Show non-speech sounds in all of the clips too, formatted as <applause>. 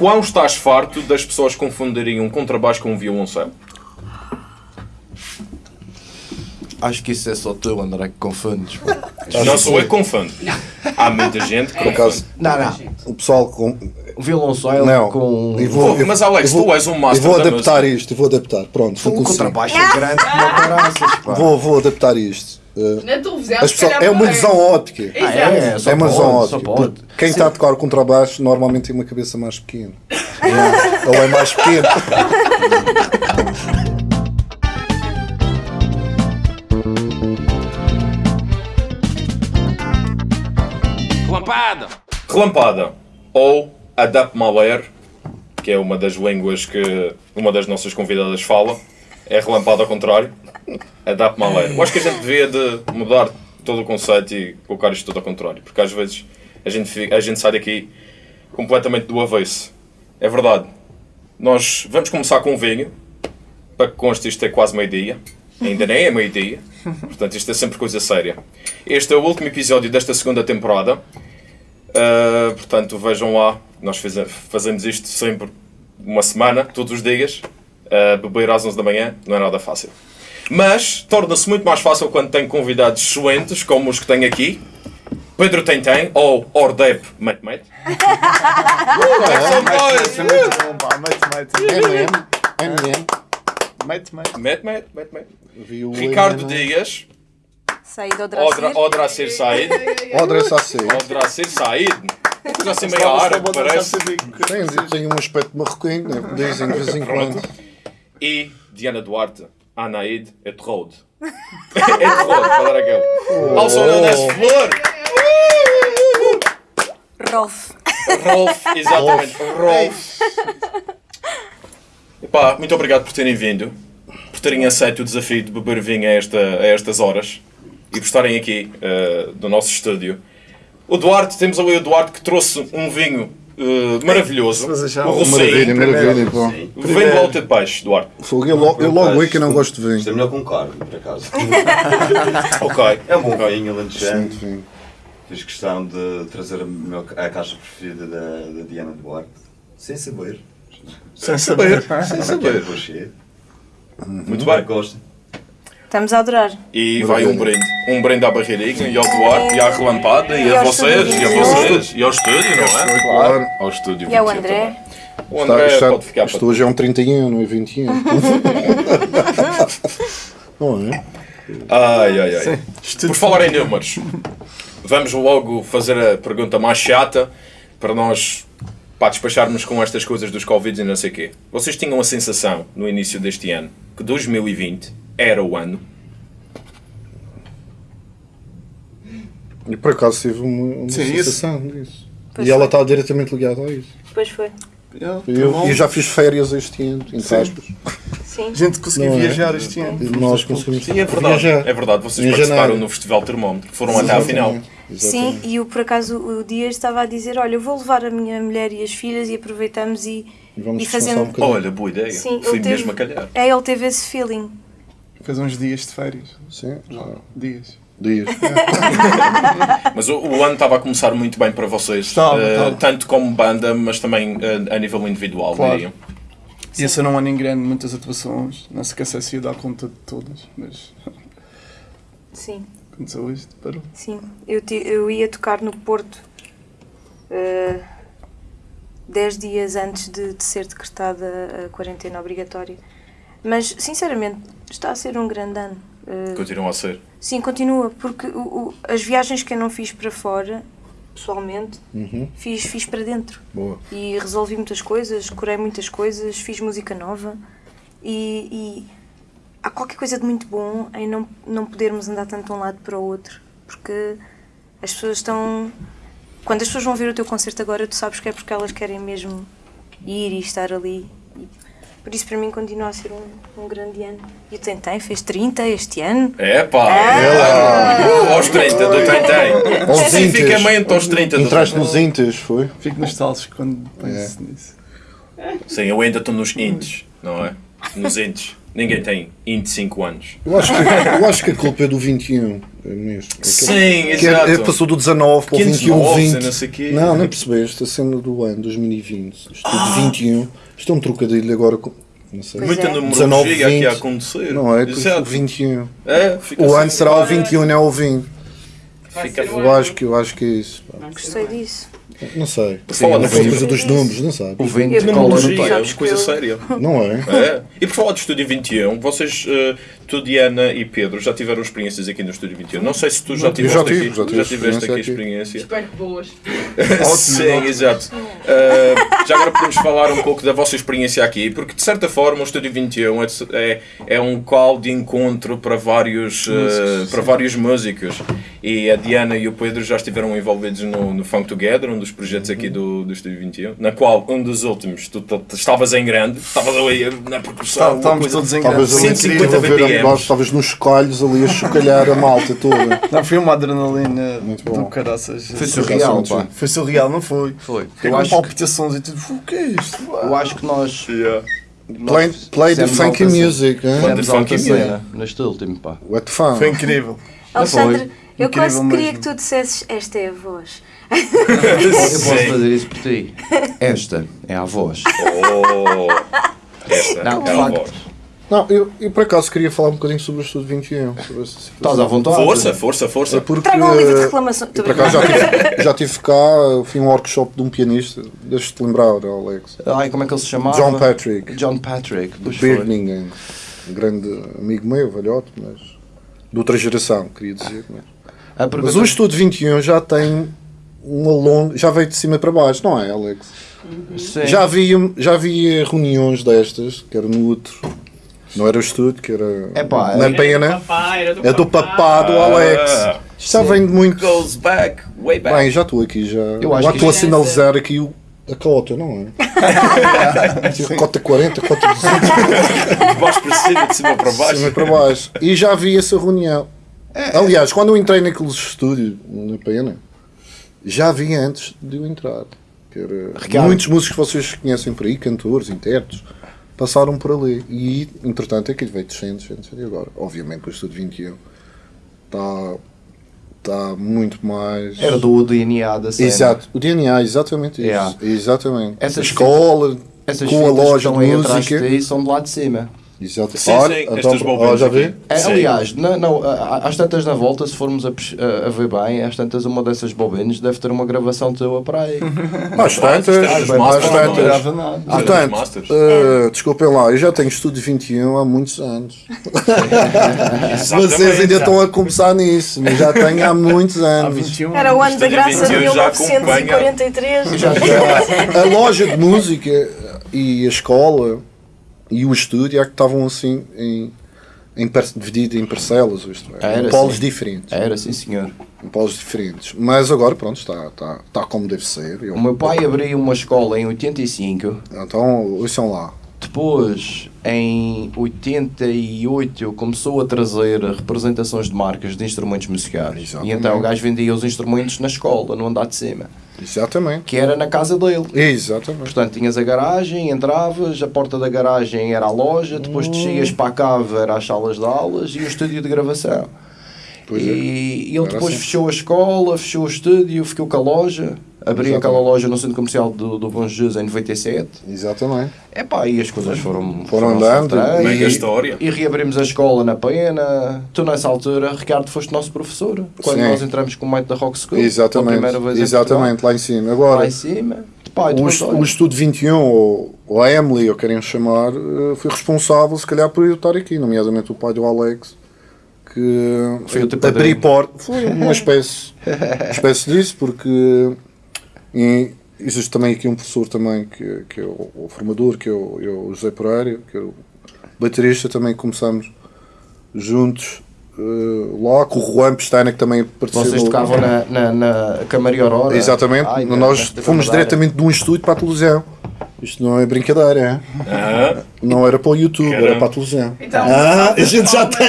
quão estás farto das pessoas confundirem um contrabaixo com um violoncelo? Acho que isso é só tu, André, que confundes. Não sou eu que confundo. Há muita gente que Por acaso, Não, não. o pessoal com. O violoncelo Não, com... vou, Pô, mas, Alex, eu vou- tu és um master Eu vou da adaptar isto, eu vou adaptar. Pronto, vou O conseguir. contrabaixo é grande como caraças, pá. Vou, vou adaptar isto. Uh, as pessoas, calhar é uma visão óptica. Ah, é, só é uma óptica. porque Quem está a tocar o contrabaixo normalmente tem uma cabeça mais pequena. Ele é mais pequeno. Relampada! Relampada ou Adapt Malware, que é uma das línguas que uma das nossas convidadas fala, é relampada ao contrário. Adapt Malware. Eu acho que a gente devia de mudar todo o conceito e colocar isto tudo ao contrário, porque às vezes a gente, fica- a gente sai daqui completamente do avesso. É verdade. Nós vamos começar com um vinho, para que conste isto é quase meio-dia. Ainda nem é meio-dia. Portanto, isto é sempre coisa séria. Este é o último episódio desta segunda temporada. Uh, portanto, vejam lá, nós faze- fazemos isto sempre uma semana, todos os dias. Uh, beber às 11 da manhã não é nada fácil. Mas torna-se muito mais fácil quando tem convidados excelentes, como os que tenho aqui. Pedro Tentem, ou Ordep Mate Mate. São boys! Isso é muito bom, pá. Mate, mate. Mate, mate. Mate Mate, Ricardo. Dias, Saída do Odra, Dracir. Odracir Said. Odra Sassi. Odracir Said. Coisa assim meio árabe, parece. Tem, tem um aspecto marroquino, né? dizem de vez em quando. E Diana Duarte, Anaid Etrode. <laughs> Etrode, para dar aquele. Also known as Flor. Rolf. Rolf, <laughs> exatamente. Rolf. Epá, muito obrigado por terem vindo, por terem aceito o desafio de beber vinho a, esta, a estas horas e por estarem aqui do nosso estúdio. O Duarte, temos ali o Duarte que trouxe um vinho eh, maravilhoso. Mas já- O Maravilha, Rocinho. maravilha. pô. Vem volta de peixe, Duarte. Fogo, Eu logo, eu logo é que não gosto de Isto é vinho. melhor com carne, por acaso. <laughs> Ok. É um bom vinho, alentejante. Vinho. Fiz questão de trazer a, meu- a caixa preferida da, da Diana Duarte. Sem saber. Sem saber. Sem saber. Rocher. Muito bem. Gosto. Estamos a adorar. E vai um brinde. Um brinde à barreirinha e ao Duarte e à relampada e, E a vocês e a vocês e ao estúdio, não é? Claro. Ao estúdio. E ao 27 André. O Está, André está, pode ficar isto para hoje é um 31, não é 21. <laughs> não é? Ai, ai, ai. Por falar em números, vamos logo fazer a pergunta mais chata para nós pá, despacharmos com estas coisas dos Covid e não sei o quê. Vocês tinham a sensação, no início deste ano, que 2020 era o ano? E por acaso tive uma, uma Sim, sensação disso. Pois e ela foi. está diretamente ligada a isso. Depois foi. Eu, bom. eu já fiz férias este ano, entre Sim. aspas. Sim. A gente conseguiu é? viajar este ano. E nós conseguimos Sim, é verdade. viajar. É verdade, vocês Em participaram no Festival Termómetro. Foram até à final. Exatamente. Sim, e o, por acaso o Dias estava a dizer: Olha, eu vou levar a minha mulher e as filhas e aproveitamos e, E vamos e um fazemos. bocadinho. Olha, boa ideia. Sim, Foi mesmo teve- a calhar. É, ele teve esse feeling. Fez uns dias de férias. Sim, já. Dias. Dias. <laughs> Mas o, o ano estava a começar muito bem para vocês. Estava, eh, estava. Tanto como banda, mas também eh, a nível individual, Claro. diriam. Ia ser um ano em grande, muitas atuações. Não se se ia dar conta de todas, mas <laughs> Sim, aconteceu isto. Parou. sim. Eu, ti- eu ia tocar no Porto eh, dez dias antes de, de ser decretada a quarentena obrigatória. Mas, sinceramente, está a ser um grande ano. Eh, Continuam a ser. Sim, continua, porque o- o- as viagens que eu não fiz para fora, pessoalmente, Uhum. fiz, fiz para dentro. Boa. E resolvi muitas coisas, curei muitas coisas, fiz música nova e, e há qualquer coisa de muito bom em não, não podermos andar tanto de um lado para o outro, porque as pessoas estão. Quando as pessoas vão ver o teu concerto agora, tu sabes que é porque elas querem mesmo ir e estar ali. Por isso, para mim, continua a ser um, um grande ano. E o Tentem fez 30 este ano. É pá! Ah! Aos 30 do Tentem. Especificamente aos 30 do Entraste nos Intas, foi? Fico nostálgico quando penso nisso. Sim, eu ainda estou nos intes, não é? Nos intes. Ninguém tem 25 anos. Eu acho, que, eu acho que a culpa é do 21. É mesmo. Sim, Que é- é- exato. passou do 19 para o Que 21, 19, 20. não sei quê. Não, nem percebeste. A cena do ano 2020. Isto de 21. Isto é um trocadilho agora com. Não sei. Muita é. numerologia 19, aqui a 20. acontecer. Não é? O 21. É, fica O assim. ano será o 21, não é o 20. Fica Eu acho que, eu acho que é isso. pá. Gostei disso. Não sei. falar não de foi vinte. coisa dos números, não sabe? O vento Eu- cola no Numerologia é coisa séria. Não é? É. E por falar de Estúdio 21, vocês, eh, tu, Diana e Pedro, já tiveram experiências aqui no Estúdio 21. Não sei se tu já Eu tiveste já tive, aqui, já tive tiveste aqui experiência experiência. Espero que boas. <laughs> Sim, exato. Uh, já agora podemos falar um pouco da vossa experiência aqui, porque de certa forma o Estúdio 21 é, é, é um call de encontro para vários, uh, para vários músicos. E a Diana e o Pedro já estiveram envolvidos no, no Funk Together, um dos projetos aqui do, do Estúdio 21, na qual um dos últimos tu, tu- tu estavas em grande, estavas ali na percussão. Estávamos todos em grande. ali 150 a ver BPMs. nós, talvez nos chocalhos ali a chocalhar a malta toda. <laughs> Não, foi uma adrenalina Muito bom. do caraças. Foi surreal, pá. Foi surreal, não foi? Foi. Eu acho, que, palpitações e tudo. O que é isto? eu acho que nós. Yeah. Play, play the funky music, hein? Fizemos Funky alta music. neste último, pá. What the fun? Foi incrível. Alexandre, eu quase queria que tu dissesses esta é a voz. Eu posso fazer isso por ti. Esta é a voz. Oh, esta Não, é a facto. voz. Não, eu, eu por acaso queria falar um bocadinho sobre o Estudo 21. Sobre essa situação. Estás à vontade? Força, força, É força. porque. Tragam um livro de reclamação. por acaso já tive, já tive cá, fui um workshop de um pianista, deixa-te lembrar, Alex. Ai, como é que ele se chamava? John Patrick, John Patrick. Foi. Birmingham. Um grande amigo meu, velhote, mas. de outra geração, queria dizer. Mas, pergunta- mas o Estudo 21 já tem uma longa. já veio de cima para baixo, não é, Alex? Sim. Já havia, já havia reuniões destas, que era no outro. Não era o estúdio, que era Epá, na é- pena. era É do papá do Alex. Ah, Já vem de muito. goes back, way back. Bem, já estou aqui, já. Eu acho já estou a isto- sinalizar aqui o, a cota, não é? <laughs> cota 40, cota 200, De baixo para cima, de cima para de cima baixo. para baixo. E já vi essa reunião. Aliás, quando eu entrei naqueles estúdios, na pena, já vi antes de eu entrar. Ricardo. muitos músicos que vocês conhecem por aí, cantores, intérpretes, passaram por ali. E, entretanto, aquilo veio descendo, descendo, descendo. E agora, obviamente, o Estúdio 21 está, está muito mais. Era do DNA da cena. Exato, o DNA, exatamente isso. Yeah. Exatamente. Essas a escola, Essas com a loja de música. ti são de lá de cima. Exato. Sim, Olha, sim, então, bobinas já vê? É, Sim. aliás, não, não, às tantas na volta, se formos a, a- ver bem, às tantas uma dessas bobinas deve ter uma gravação tua para aí. <laughs> Às tantas, é às é? tantas. É Portanto, eh, desculpem lá, eu já tenho estúdio 21 há muitos anos. <laughs> Vocês ainda estão a começar nisso, mas já tenho há muitos Há anos. 21 Era o ano da Estúdio graça de 21 já acompanha. 1943. Já- já- a loja de música e a escola e o estúdio é que estavam assim em, em dividido em parcelas, isto é, Era em polos assim. diferentes. Era, sim senhor. Em polos diferentes. Mas agora, pronto, está, está, está como deve ser. Eu- O meu pai abriu uma escola em 85, Então, ouçam lá. depois em 88 começou a trazer representações de marcas de instrumentos musicais. Exatamente. E então o gajo vendia os instrumentos na escola, no andar de cima, Exatamente. que era na casa dele. Exatamente. Portanto, tinhas a garagem, entravas, a porta da garagem era a loja, depois Hum. descias para a cave, era as salas de aulas e o estúdio de gravação. Pois é. e ele Era depois assim. fechou a escola, fechou o estúdio, ficou com a loja, abriu Exatamente. aquela loja no centro comercial do, do Bom Jesus em 97. Exatamente. Epá, e as coisas foram, Foram andando, soltando, Mega e, história. e reabrimos a escola na Pena. Tu, nessa altura, Ricardo, foste nosso professor. Quando Sim. nós entramos com o mate da Rock School. pela Exatamente. primeira vez Exatamente, lá em cima. Agora, Lá em cima. Pá, e o, est- Estudo 21, ou, ou a Emily, ou querem chamar, eh, foi responsável, se calhar, por eu estar aqui, nomeadamente o pai do Alex, que Foi abri porta. Foi uma espécie, uma <laughs> espécie disso, porque e existe também aqui um professor também, que, que é o, o formador, que é o, é o José Pereira, que é o baterista, também começamos juntos. lá com o Juan Pestana que também participou vocês tocavam na, na, na Camaria Aurora. Exatamente, Ai, nós fomos diretamente de um estúdio para a televisão. Isto não é brincadeira, é? Ah, não era para o YouTube, era Caramba. para a televisão. Então, Ah, a gente já tem,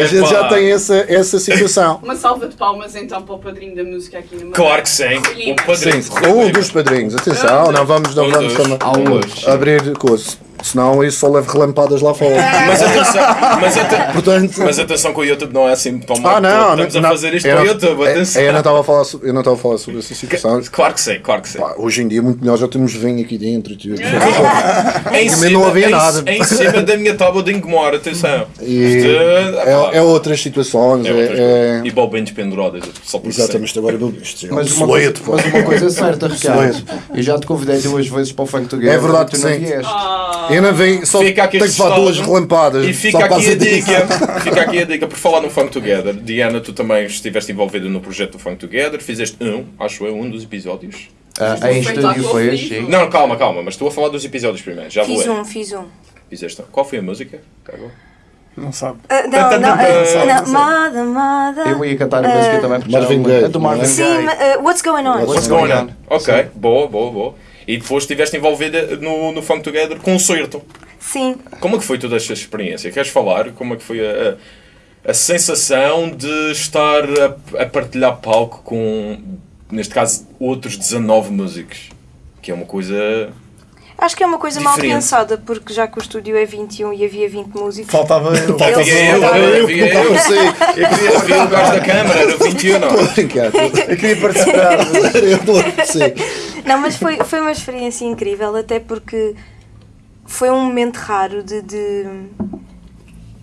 a gente já tem essa, essa situação. Uma salva de palmas então para o padrinho da música aqui no claro que sim. O padrinho. Sim, um dos padrinhos, atenção, não vamos, não Um vamos um hoje. abrir coisas. Senão isso só leva relampadas lá fora. <laughs> Mas atenção, mas, Portanto. mas atenção que o YouTube não é assim tão mau. Ah, não, Estamos não, a fazer isto eu para o YouTube, é- atenção. Eu não estava a falar, so- eu não estava a falar sobre essa situação. Claro que sim, claro que sim. Pá, hoje em dia, muito melhor, já temos vinho aqui dentro e tudo. <laughs> Em Também não havia em, nada. Em cima da minha tábua de engomar, atenção. E é, é outras situações. é É, outras é- coisas. E balbinhos pendurados, só por Exatamente, agora isto é um Mas uma, coisa, pá. mas uma coisa é certa, <laughs> Ricardo. Eu já te convidei duas vezes para o Funk Together É verdade e tu que não sim. vieste. Não venho, só Fica aqui tenho que levar duas relampadas. E fica aqui a dica, fica aqui a dica, por falar no Funk Together. Diana, tu também estiveste envolvida no projeto do Funk Together, fizeste um, acho eu, um dos episódios. Ah, um em estúdio foi ao este, vivo. sim. Não, calma, calma, mas estou a falar dos episódios primeiro, já vou Fiz um, fiz um. Fizeste um. Qual foi a música? Tá. Não sabe. Ah, não, não, não, ah, não, Mada, Mada. Eu ia cantar a música também porque Marvin já Gaye, é do Marvin é? Sim, ah, What's Going On? What's What's going on? Ok, boa, boa, boa. E depois estiveste envolvida no, no Funk Together concerto. Sim. Como é que foi toda esta experiência? Queres falar? Como é que foi a, a, a sensação de estar a, a partilhar palco com, neste caso, outros 19 músicos? Que é uma coisa. Acho que é uma coisa mal Diferente. pensada, porque já que o estúdio é 21 e havia 20 músicos. Faltava eu. Eles- Havia eu, eu- havia eu. Eu queria <laughs> havia o gajo da câmara, era o 21. não. Estou a brincar, Eu queria participar. Eu. Não, mas foi, foi uma experiência incrível, até porque foi um momento raro de, de,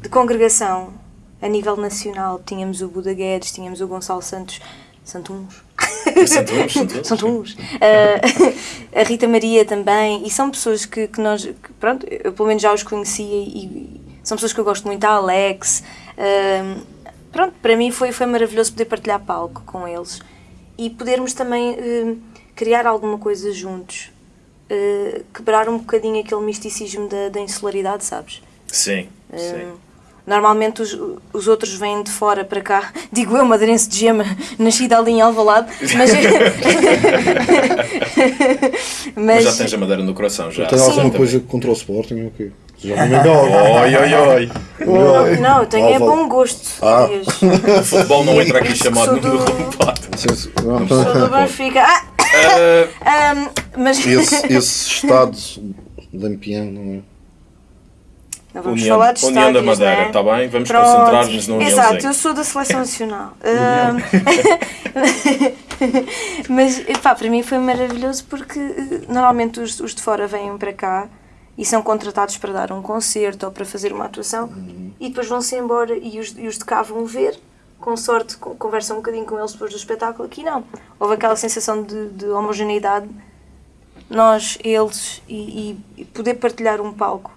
de congregação a nível nacional. Tínhamos o Buda Guedes, tínhamos o Gonçalo Santos. Santuns. Santuns, Santuns. Santuns. Ah, <laughs> a Rita Maria também. E são pessoas que, que nós, que, pronto, eu pelo menos já os conhecia e, são pessoas que eu gosto muito. A Alex. ah, pronto, para mim foi, foi maravilhoso poder partilhar palco com eles e podermos também eh, criar alguma coisa juntos. Quebrar um bocadinho aquele misticismo da, da insularidade, sabes? Sim, sim. Normalmente os, os outros vêm de fora para cá. <laughs> Digo eu, madeirense de gema, <laughs> nascida ali em Alvalade, <laughs> mas... Mas já tens a madeira no coração, já. Tem Sim. alguma coisa contra o Sporting? ou quê? Já não me. Oi, oi, oi. Não, não, eu tenho é bom gosto. Ah. O futebol não entra aqui chamado Sou do-. Não, Sou do Benfica. Ah! Ah, Ahm, mas Esse, esse estado lampião, não é? Não vamos União, falar de União da estádios, Madeira, né? está bem? Vamos concentrar-nos no Exato, eu sou da Seleção Nacional. <laughs> <laughs> Mas, epá, para mim foi maravilhoso porque eh, normalmente os, os de fora vêm para cá e são contratados para dar um concerto ou para fazer uma atuação e depois vão-se embora e os, e os de cá vão ver, com sorte con- conversam um bocadinho com eles depois do espetáculo. Aqui não. Houve aquela sensação de, de homogeneidade, nós, eles, e- e poder partilhar um palco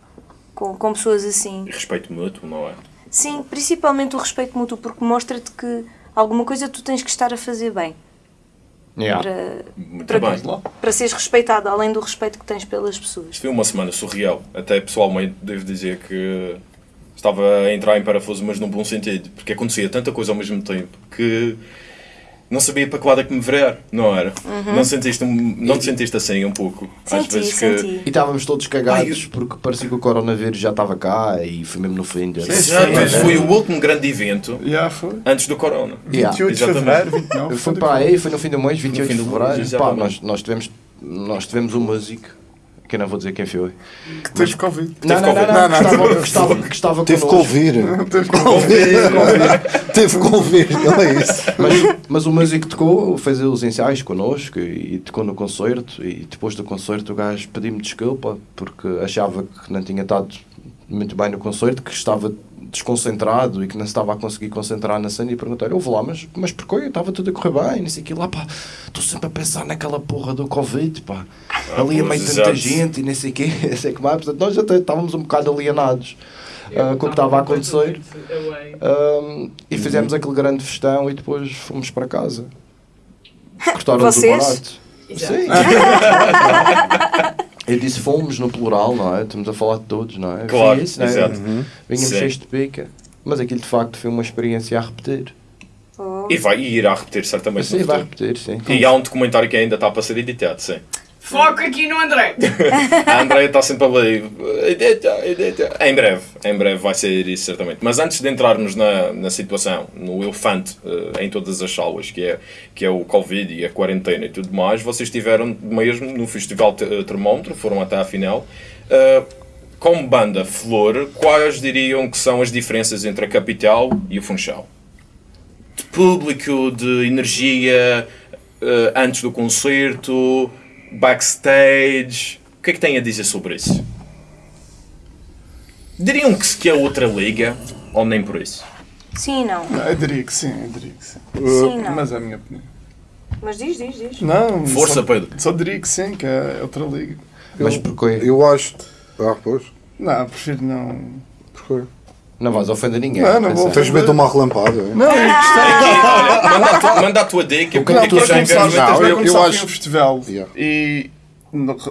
com, com pessoas assim. E respeito mútuo, não é? Sim, principalmente o respeito mútuo, porque mostra-te que alguma coisa tu tens que estar a fazer bem Yeah. para, Muito para, bem. para seres respeitado, além do respeito que tens pelas pessoas. Isto foi uma semana surreal. Até pessoalmente devo dizer que estava a entrar em parafuso, mas num bom sentido. Porque acontecia tanta coisa ao mesmo tempo que não sabia para que lado é que me virar, não era? Não, sentiste, um- não te sentiste assim um pouco? Às Senti, vezes que. senti. E estávamos todos cagados porque parecia que o coronavírus já estava cá e foi mesmo no fim de Exato, esse foi o último grande evento Já foi. antes do Corona. Yeah. 28 de fevereiro, 29. Foi para aí, foi no fim do mês, 28 fim de fevereiro. Pá, nós, nós, tivemos, nós tivemos um músico, que eu não vou dizer quem foi. Que teve Covid. Não, não, não, Covid. não, que estava, que estava, que estava Teve ouvir. <laughs> Teve Teve que ouvir, não é isso? Mas, mas o músico tocou, fez os ensaios connosco e, e tocou no concerto. E depois do concerto o gajo pediu-me desculpa porque achava que não tinha estado muito bem no concerto, que estava desconcentrado e que não se estava a conseguir concentrar na cena. E perguntei-lhe: Ouve lá, mas, mas porquê? Estava tudo a correr bem, não sei o que lá, pá. Estou sempre a pensar naquela porra do Covid, pá. Ali a meio de tanta gente e nem sei o <laughs> não sei o que mais. Portanto, nós até estávamos um bocado alienados ah, com o que estava a acontecer. Um, e fizemos aquele grande festão e depois fomos para casa. <laughs> Cortaram o Vocês? barato. Sim. <laughs> Eu disse fomos no plural, não é? Estamos a falar de todos, não é? Claro, Foi isso, não é? exato. Vinhamos Sim. cheios de pica. Mas aquilo de facto foi uma experiência a repetir. Oh. E vai e irá repetir certamente. Sim, vai repetir, sim. E há um documentário que ainda está para ser editado, sim. Foco aqui no André. <laughs> A Andrea está sempre ali. Em breve, em breve vai ser isso, certamente. Mas antes de entrarmos na, na situação, no elefante eh, em todas as salas, que é, que é o Covid e a quarentena e tudo mais, vocês estiveram mesmo no Festival eh, Termómetro, foram até à final. Eh, como banda Flor, quais diriam que são as diferenças entre a Capital e o Funchal? De público, de energia, antes do concerto, backstage. O que é que têm a dizer sobre isso? Diriam que, que é outra liga ou nem por isso? Sim, não. Não, eu diria que sim, eu diria que sim. Sim, não. Mas é a minha opinião. Mas diz, diz, diz. Não, Força, só, Pedro. Só diria que sim, que é outra liga. Mas porquê? Eu acho. Ah, pois. Não, prefiro não. Porquê? Não vais ofender ninguém. Não, não vou atenção. Tens medo de uma relampada? é? Não, eu gostei. Aqui, olha, manda a tua, manda a tua dica, O que porque é que aqui tu já achas? enviamos Não, eu- começar eu acho- um festival Yeah. e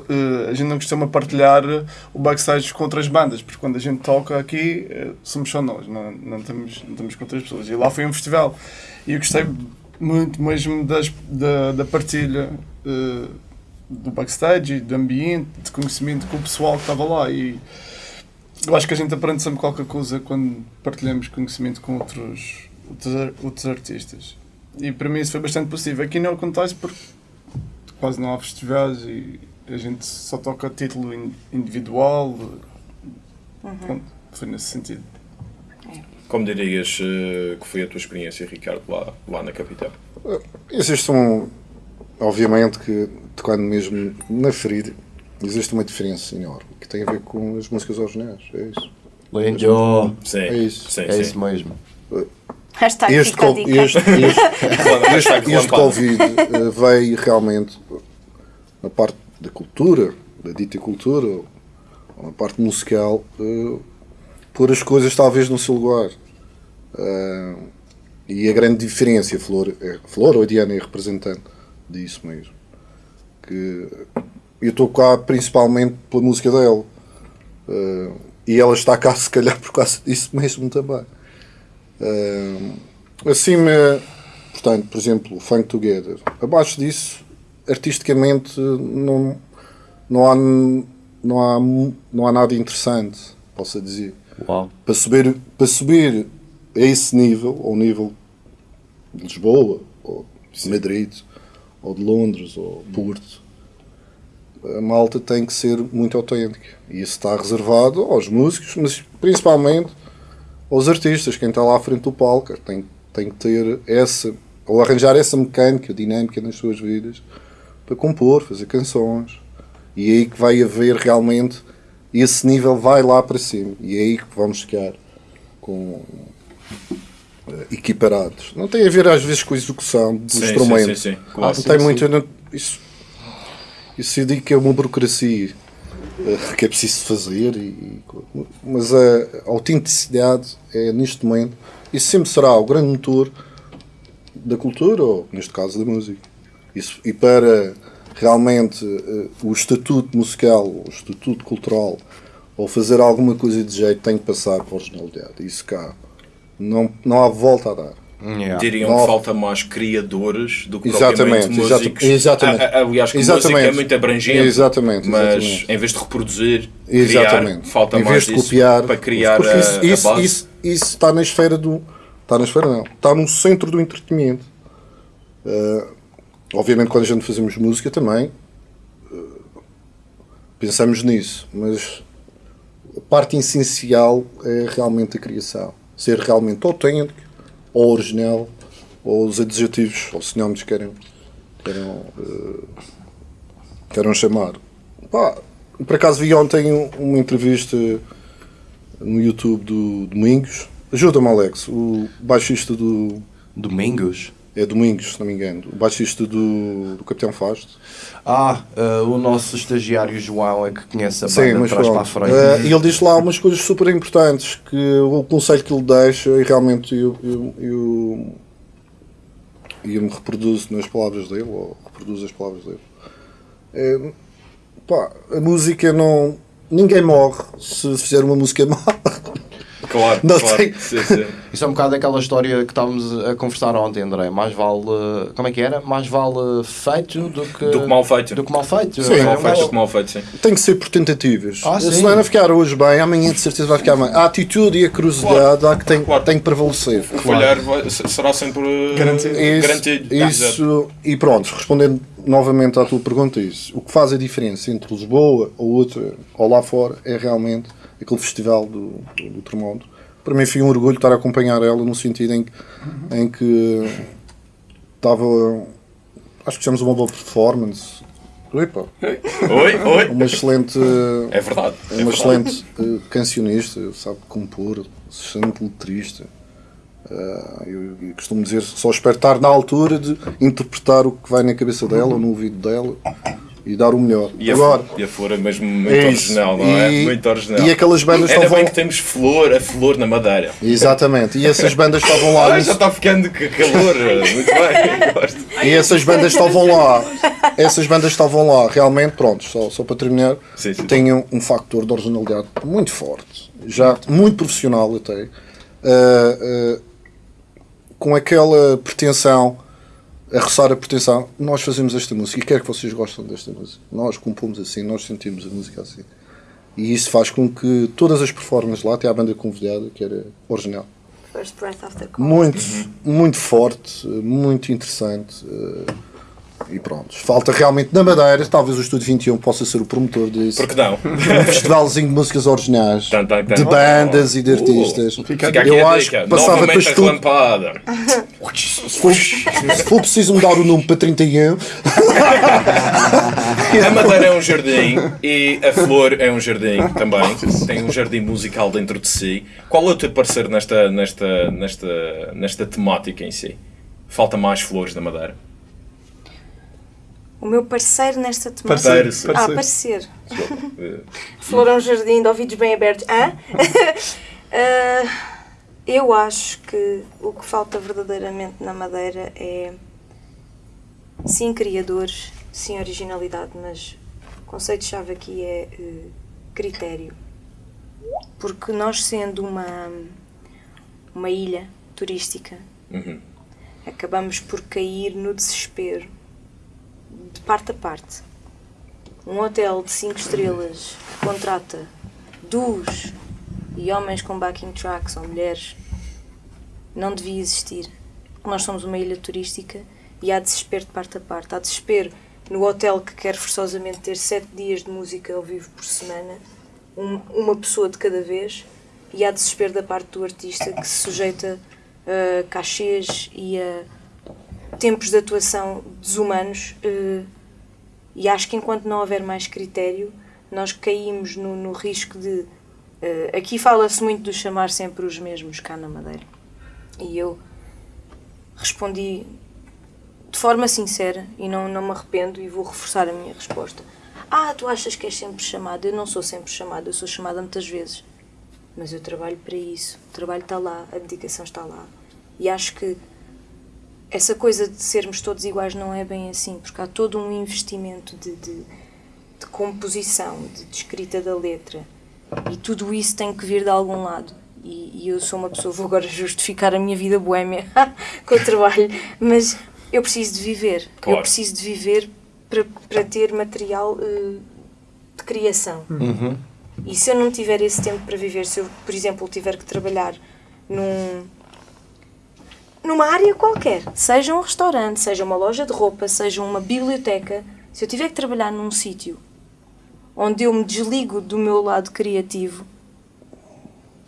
eh, a gente não costuma partilhar o backstage com outras bandas, porque quando a gente toca aqui eh, somos só nós, não, não, estamos, não estamos com outras pessoas. E lá foi um festival e eu gostei muito mesmo das, da, da partilha eh, do backstage, do ambiente, de conhecimento com o pessoal que estava lá. E eu acho que a gente aprende sempre qualquer coisa quando partilhamos conhecimento com outros, outros, outros artistas. E para mim isso foi bastante possível. Aqui não acontece porque quase não há festivais e a gente só toca título in- individual. Pronto, foi nesse sentido. Como dirias eh, que foi a tua experiência, Ricardo, lá, lá na capital? Existe um. Obviamente que, tocando mesmo na ferida, existe uma diferença enorme tem a ver com as músicas originais. É isso. Lindo. Sim, É isso. sim, É sim. isso mesmo. Hashtag Este, co- este, este, <laughs> este. Covid eh, veio realmente na parte da cultura, da dita cultura, ou na parte musical, eh, pôr as coisas talvez no seu lugar. Eh, e a grande diferença, a Flor, é, Flor ou a Diana é representante disso mesmo. Que eu estou cá principalmente pela música dela. Eh, e ela está cá <laughs> se calhar por causa disso mesmo também. Eh, acima, portanto, por exemplo, o Funk Together. Abaixo disso, artisticamente, não, não, há, não, há, não há nada interessante, posso dizer. Uau. Para subir, para subir a esse nível, ao nível de Lisboa, ou de Madrid, ou de Londres, ou Porto, a malta tem que ser muito autêntica. E isso está reservado aos músicos, mas principalmente aos artistas, quem está lá à frente do palco. Tem, tem que ter essa, ou arranjar essa mecânica, dinâmica nas suas vidas, para compor, fazer canções. E é aí que vai haver realmente, esse nível vai lá para cima. E é aí que vamos ficar com eh, equiparados. Não tem a ver às vezes com a execução do Sim, sim, instrumento. sim, sim, Ah, claro. não tem muito. isso, isso digo que é uma burocracia eh, que é preciso fazer, e, mas a autenticidade é neste momento e sempre será o grande motor da cultura, ou neste caso da música. Isso, e para realmente eh, o estatuto musical, o estatuto cultural, ou fazer alguma coisa de jeito, tem que passar por originalidade. Isso cá não, não há volta a dar. Yeah. Diriam Não. que falta mais criadores do que Exatamente, propriamente músicos. exatamente. A- a- Aliás, que Exatamente. música é muito abrangente, Exatamente, mas exatamente. em vez de reproduzir, Exatamente. criar, falta em mais vez de copiar, para criar porque a, isso, a isso, base. isso, isso está na esfera do. Está na esfera, não. Está no centro do entretenimento. Ah, obviamente, quando a gente fazemos música também ah, pensamos nisso, mas a parte essencial é realmente a criação. Ser realmente autêntico, ou original, ou os adjetivos, ou sinónimos que querem, queiram, ah, queiram chamar. Pá, por acaso vi ontem um- uma entrevista no YouTube do Domingos. Ajuda-me, Alex, o baixista do. Domingos? É Domingos, se não me engano. O baixista do, do Capitão Fausto. Ah, eh, o nosso estagiário João é que conhece a banda Sim, de trás para a frente. Eh, E ele diz lá umas coisas super importantes que o conselho que ele deixa e realmente eu, eu, eu, eu me reproduzo nas palavras dele, ou reproduzo as palavras dele. É, pá, a música não. Ninguém morre se fizer uma música má. <laughs> Claro, Não claro. tem- Sim, sim. Isso é um bocado aquela história que estávamos a conversar ontem, André. Mais vale. eh, Como é que era? Mais vale feito do que. Do que mal feito. Do que mal feito. Sim, É mal feito, mal- do que mal feito, sim. Tem que ser por tentativas. Ah, se não ficar hoje bem, amanhã de certeza vai ficar bem. A atitude e a curiosidade há que tem, Claro. tem que prevalecer. O falhar vai- será sempre Garantido. Isso, garantido. Isso e pronto, respondendo novamente à tua pergunta, isso. O que faz a diferença entre Lisboa ou outra ou lá fora é realmente aquele festival do, do, do Tremondo. Para mim foi um orgulho estar a acompanhar ela no sentido em, que- em que estava. Acho que fizemos uma boa performance. Epa, Oi, oi. uma excelente. É verdade. é uma verdade. excelente eh, cancionista, sabe compor, excelente letrista. Ah, eu, eu costumo dizer, só espero estar na altura de interpretar o que vai na cabeça dela ou no ouvido dela e dar o melhor. E a, Agora, flor, e a flor é mesmo muito é original, não é? E- Muito original. E aquelas bandas Ainda estavam. bem que temos flor, a flor na madeira. Exatamente, e essas <laughs> bandas estavam lá. Ai, já está ficando calor. <laughs> Muito bem, gosto. E essas bandas estavam lá. Essas bandas estavam lá, realmente, pronto, só, só para terminar, Sim, sim. tinham um factor de originalidade muito forte, já muito profissional até, ah, ah, com aquela pretensão, a roçar a pretensão, nós fazemos esta música e quero que vocês gostem desta música. Nós compomos assim, nós sentimos a música assim. E isso faz com que todas as performances lá, até a banda convidada, que era original, First breath after call. muito, muito forte, muito interessante. E pronto, falta realmente na Madeira, talvez o Estúdio 21 possa ser o promotor disso. Por que não? Um <laughs> festivalzinho de músicas originais, Tan, tan, tan. de bandas e de Uh, artistas. Fica aqui Eu acho dica. que passava para relampada. Se <laughs> for, se for preciso mudar o número para 31, <laughs> A madeira é um jardim e a flor é um jardim também. Tem um jardim musical dentro de si. Qual é o teu parecer nesta, nesta, nesta, nesta temática em si? Falta mais flores da madeira. O meu parceiro nesta temática. Parceiro. Ah, parecer. <laughs> Eh, Flor é um jardim de ouvidos bem abertos. Hã? <laughs> Ah, eu acho que o que falta verdadeiramente na Madeira é sim criadores, sim originalidade, mas o conceito-chave aqui é eh, critério. Porque nós sendo uma, uma ilha turística, Uhum. acabamos por cair no desespero de parte a parte. Um hotel de 5 estrelas contrata duos e homens com backing tracks ou mulheres não devia existir. Nós somos uma ilha turística e há desespero de parte a parte. Há desespero no hotel que quer forçosamente ter 7 dias de música ao vivo por semana, um- uma pessoa de cada vez, e há desespero da parte do artista que se sujeita a cachês e a tempos de atuação desumanos eh, e acho que enquanto não houver mais critério nós caímos no, no risco de eh, aqui fala-se muito do chamar sempre os mesmos cá na Madeira. E eu respondi de forma sincera e não, não me arrependo e vou reforçar a minha resposta. Ah, tu achas que és sempre chamada? Eu não sou sempre chamada, eu sou chamada muitas vezes. Mas eu trabalho para isso o trabalho está lá, a dedicação está lá. E acho que essa coisa de sermos todos iguais não é bem assim, porque há todo um investimento de, de, de composição, de, de escrita da letra, e tudo isso tem que vir de algum lado. E, e eu sou uma pessoa, vou agora justificar a minha vida boémia <laughs> com o trabalho, mas eu preciso de viver. Claro. Eu preciso de viver para, para ter material eh, de criação. E se eu não tiver esse tempo para viver, se eu, por exemplo, tiver que trabalhar num, numa área qualquer, seja um restaurante, seja uma loja de roupa, seja uma biblioteca, se eu tiver que trabalhar num sítio onde eu me desligo do meu lado criativo,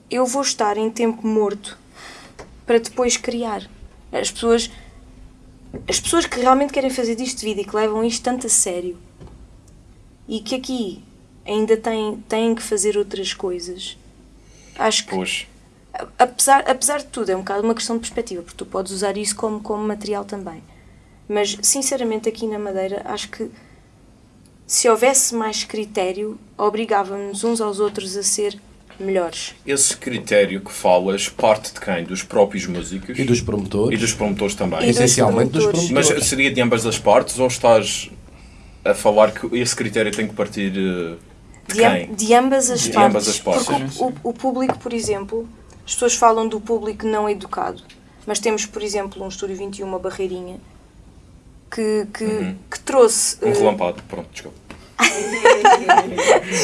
eu vou estar em tempo morto para depois criar. As pessoas, as pessoas que realmente querem fazer disto de vida e que levam isto tanto a sério e que aqui ainda têm, têm que fazer outras coisas, acho que Pois. Apesar, apesar de tudo, é um bocado uma questão de perspectiva, porque tu podes usar isso como, como material também. Mas, sinceramente, aqui na Madeira, acho que se houvesse mais critério, obrigava-nos uns aos outros a ser melhores. Esse critério que falas parte de quem? Dos próprios músicos? E dos promotores. E dos promotores também. E dos Essencialmente dos promotores. promotores. Mas seria de ambas as partes ou estás a falar que esse critério tem que partir eh, de De, am- quem? de ambas as De partes. ambas as partes. Porque o, o- o público, por exemplo, as pessoas falam do público não educado, mas temos, por exemplo, um Estúdio 21, uma barreirinha, que, que, que trouxe. Um eh, relampado. Pronto, desculpa.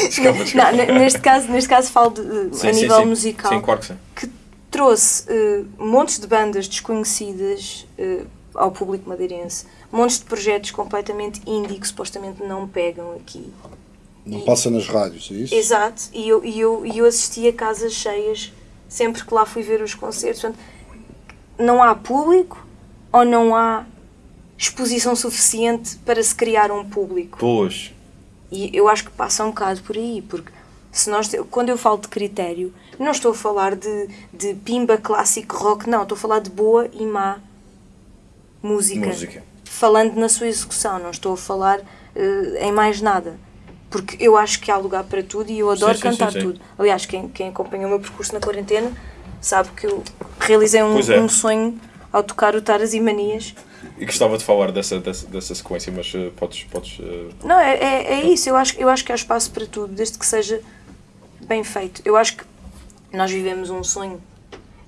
desculpa, <laughs> desculpa. Não, ne- neste caso, neste caso falo de, eh, Sim, a sim, nível sim. musical, Sim, claro que sim. que trouxe eh, montes de bandas desconhecidas eh, ao público madeirense, montes de projetos completamente indie que supostamente não pegam aqui. Não E- passa nas rádios, é isso? Exato, e eu, e, eu, e eu assisti a casas cheias sempre que lá fui ver os concertos. Portanto, não há público ou não há exposição suficiente para se criar um público. Pois. E eu acho que passa um bocado por aí, porque se nós, quando eu falo de critério, não estou a falar de, de pimba clássico rock, não, estou a falar de boa e má música. Música. Falando na sua execução, não estou a falar eh, em mais nada. Porque eu acho que há lugar para tudo e eu adoro Sim, cantar sim, sim. tudo. Aliás, quem, quem acompanhou o meu percurso na quarentena sabe que eu realizei um, é. um sonho ao tocar o Taras e Manias. E gostava de falar dessa, dessa, dessa sequência, mas eh, podes. podes eh, Não, é, é, é isso. Eu acho, eu acho que há espaço para tudo, desde que seja bem feito. Eu acho que nós vivemos um sonho.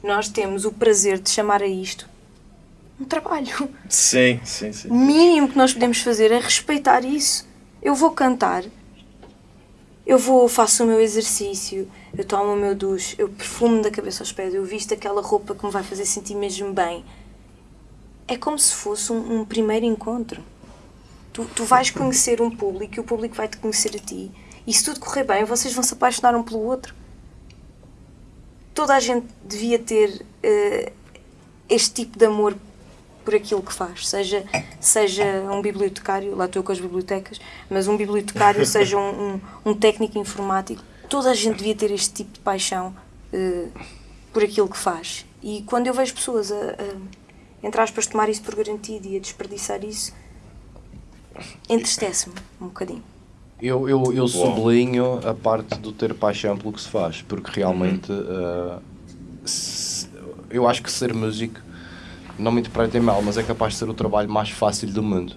Nós temos o prazer de chamar a isto um trabalho. Sim, sim, sim. O mínimo que nós podemos fazer é respeitar isso. Eu vou cantar, eu vou, faço o meu exercício, eu tomo o meu duche, eu perfumo da cabeça aos pés, eu visto aquela roupa que me vai fazer sentir mesmo bem. É como se fosse um, um primeiro encontro. Tu, tu vais conhecer um público e o público vai te conhecer a ti. E se tudo correr bem, vocês vão se apaixonar um pelo outro. Toda a gente devia ter eh, este tipo de amor por aquilo que faz, seja, seja um bibliotecário, lá estou com as bibliotecas, mas um bibliotecário, <laughs> seja um, um, um técnico informático, toda a gente devia ter este tipo de paixão eh, por aquilo que faz. E quando eu vejo pessoas a, a entre aspas, tomar isso por garantido e a desperdiçar isso, entristece-me um bocadinho. Eu, eu, eu sublinho a parte do ter paixão pelo que se faz, porque realmente uh, se- eu acho que ser músico, não me interpretem mal, mas é capaz de ser o trabalho mais fácil do mundo.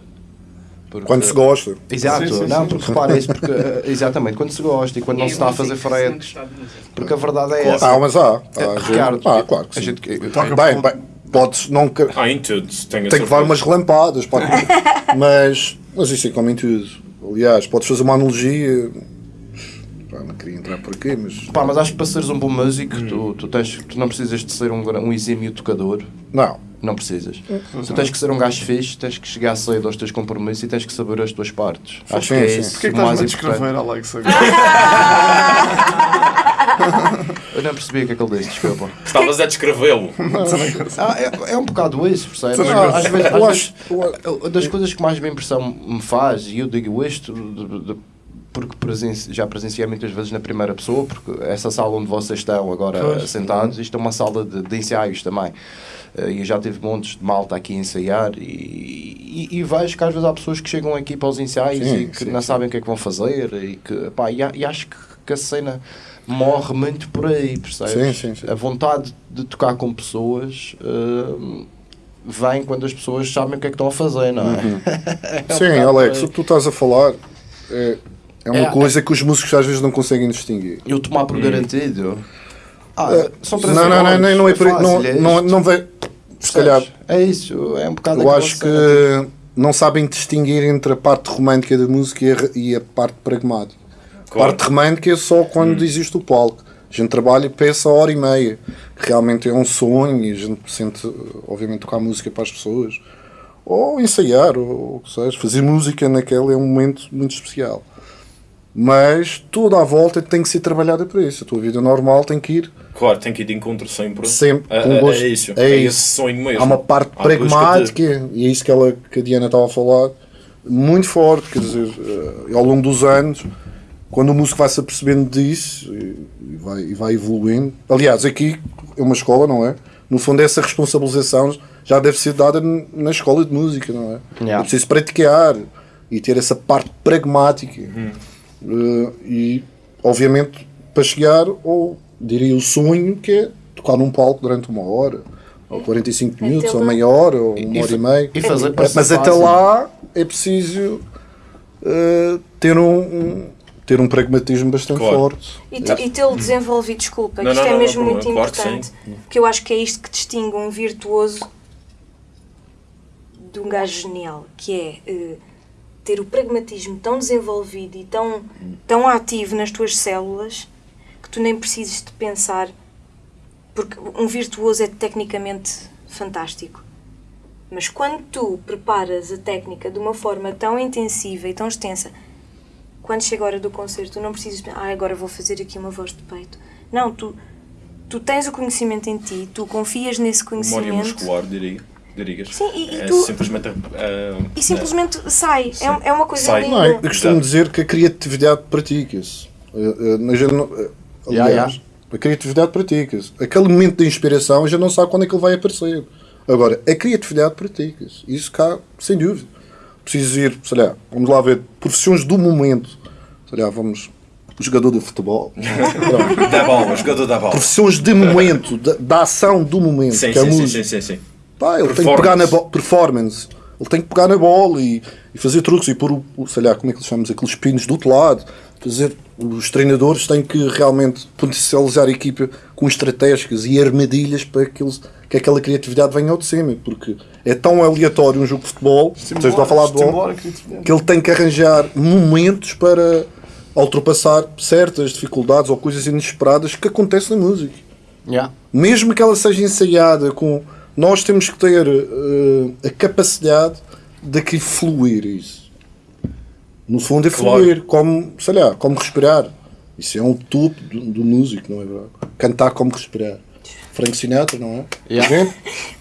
Porque- Quando se gosta. Exato, Sim, sim, não, sim. porque repara isso, porque, uh, exatamente, quando se gosta e quando não se está a fazer frete, porque a verdade é essa. Ah, mas há. há gente- Ricardo, ah, claro que a sim. gente, eu- Bem, bem, podes não. que- Ah, em tudo. Tem que levar umas relampadas, pode- <laughs> mas, mas isso é como em tudo. Aliás, podes fazer uma analogia. Pá, não queria entrar por aqui, mas. Pá, mas acho que para seres um bom músico, tu, tu, tens, tu não precisas de ser um, um exímio tocador. Não. Não precisas. Tu tens que ser um gajo fixe, tens que chegar cedo aos teus compromissos e tens que saber as tuas partes. Acho Sim, que é sim. isso Porquê que estás-me a descrever, Alex? <laughs> Eu não percebi o que é que ele disse, desculpa. Estavas a descrevê-lo. Ah, é, é um bocado isso, percebes? Sim, Às vezes, às eu vezes, das coisas que mais me impressão me faz, e eu digo isto de- de- porque presenci- já presenciei muitas vezes na primeira pessoa, porque essa sala onde vocês estão agora sentados, isto é uma sala de, de ensaios também. Eh, E eu já tive montes de malta aqui a ensaiar e, e, e vejo que às vezes há pessoas que chegam aqui para os ensaios Sim, e que sim, não sim. sabem o que é que vão fazer e que pá, e, e acho que, que a cena morre muito por aí, percebes? Sim, sim, sim. A vontade de tocar com pessoas eh, vem quando as pessoas sabem o que é que estão a fazer, não é? <laughs> É um Sim, Alex, o que tu estás a falar é, é uma É, coisa que os músicos às vezes não conseguem distinguir. Eu tomar por garantido. Ah, Eh, são três não, não, não, não, não é por aí. Não, fácil, é não, não vê. Se calhar? É isso, é um bocado eu acho que não sabem distinguir entre a parte romântica da música e a, e a parte pragmática. A Claro. parte romântica é só quando existe o palco. A gente trabalha e pensa a hora e meia. Realmente é um sonho e a gente sente, obviamente, tocar música para as pessoas. Ou ensaiar, ou o que seja. Fazer música naquele é um momento muito especial. Mas toda a volta tem que ser trabalhada para isso. A tua vida normal tem que ir Claro, tem que ir de encontro sempre. Sempre, É, com é- gosto. é isso. É É, isso. esse sonho mesmo. Há uma parte À de- pragmática, e é isso que, ela, que a Diana estava a falar, muito forte. Quer dizer, eh, ao longo dos anos, quando o músico vai se apercebendo disso e, vai, e vai evoluindo. Aliás, aqui é uma escola, não é? No fundo, essa responsabilização já deve ser dada na escola de música, não é? Yeah. É preciso praticar e ter essa parte pragmática. Eh, e, obviamente, para chegar ao, diria, o sonho que é tocar num palco durante uma hora, ou 45 Até minutos, ou meia hora, ou uma E hora e meia. e fazer Mas- parecer Mas até fácil. lá é preciso eh, ter, um, um- ter um pragmatismo bastante Claro. forte. E, te- e tê-lo desenvolvido, desculpa, que Não, isto não, é não, mesmo não, muito claro que importante. sim. Porque eu acho que é isto que distingue um virtuoso de um gajo genial, que é eh, ter o pragmatismo tão desenvolvido e tão, tão ativo nas tuas células que tu nem precisas de pensar, porque um virtuoso é tecnicamente fantástico. Mas quando tu preparas a técnica de uma forma tão intensiva e tão extensa quando chega a hora do concerto, tu não precisas, ah, agora vou fazer aqui uma voz de peito. Não, tu, tu tens o conhecimento em ti, tu confias nesse Memória conhecimento muscular, diria. Dirigas. Sim, e- e é tu- simplesmente. ah, e simplesmente sai. É, é uma coisa Sai. Não, eu costumo Exato. dizer que a criatividade pratica-se. Eh, eh, não- eh, aliás, ya. a criatividade pratica-se. Aquele momento de inspiração a gente não sabe quando é que ele vai aparecer. Agora, a criatividade pratica-se. Isso cá, sem dúvida. Preciso ir, sei lá, vamos lá ver, profissões do momento. Sei lá, vamos. Jogador de futebol. <laughs> Da bola, jogador da bola. Profissões de momento, da, da ação do momento. Sim, que é sim, sim, música. sim, sim, sim. Pá, ele tem que Performance. pegar na bola. Performance. Ele tem que pegar na bola e, e fazer truques e pôr o, o, sei lá, como é que eles chamam aqueles pinos do outro lado. Fazer, os treinadores têm que realmente potencializar a equipa com estratégias e armadilhas para que, eles, que aquela criatividade venha ao de cima. Porque é tão aleatório um jogo de futebol, vocês estão a falar de bola, que ele tem que arranjar momentos para ultrapassar certas dificuldades ou coisas inesperadas que acontecem na música Yeah. mesmo que ela seja ensaiada com nós temos que ter eh, a capacidade de que fluir isso. No fundo é Claro. fluir como sei lá como respirar. Isso é um topo do, do músico não é verdade? Cantar como respirar Frank Sinatra não é Yeah. Gente,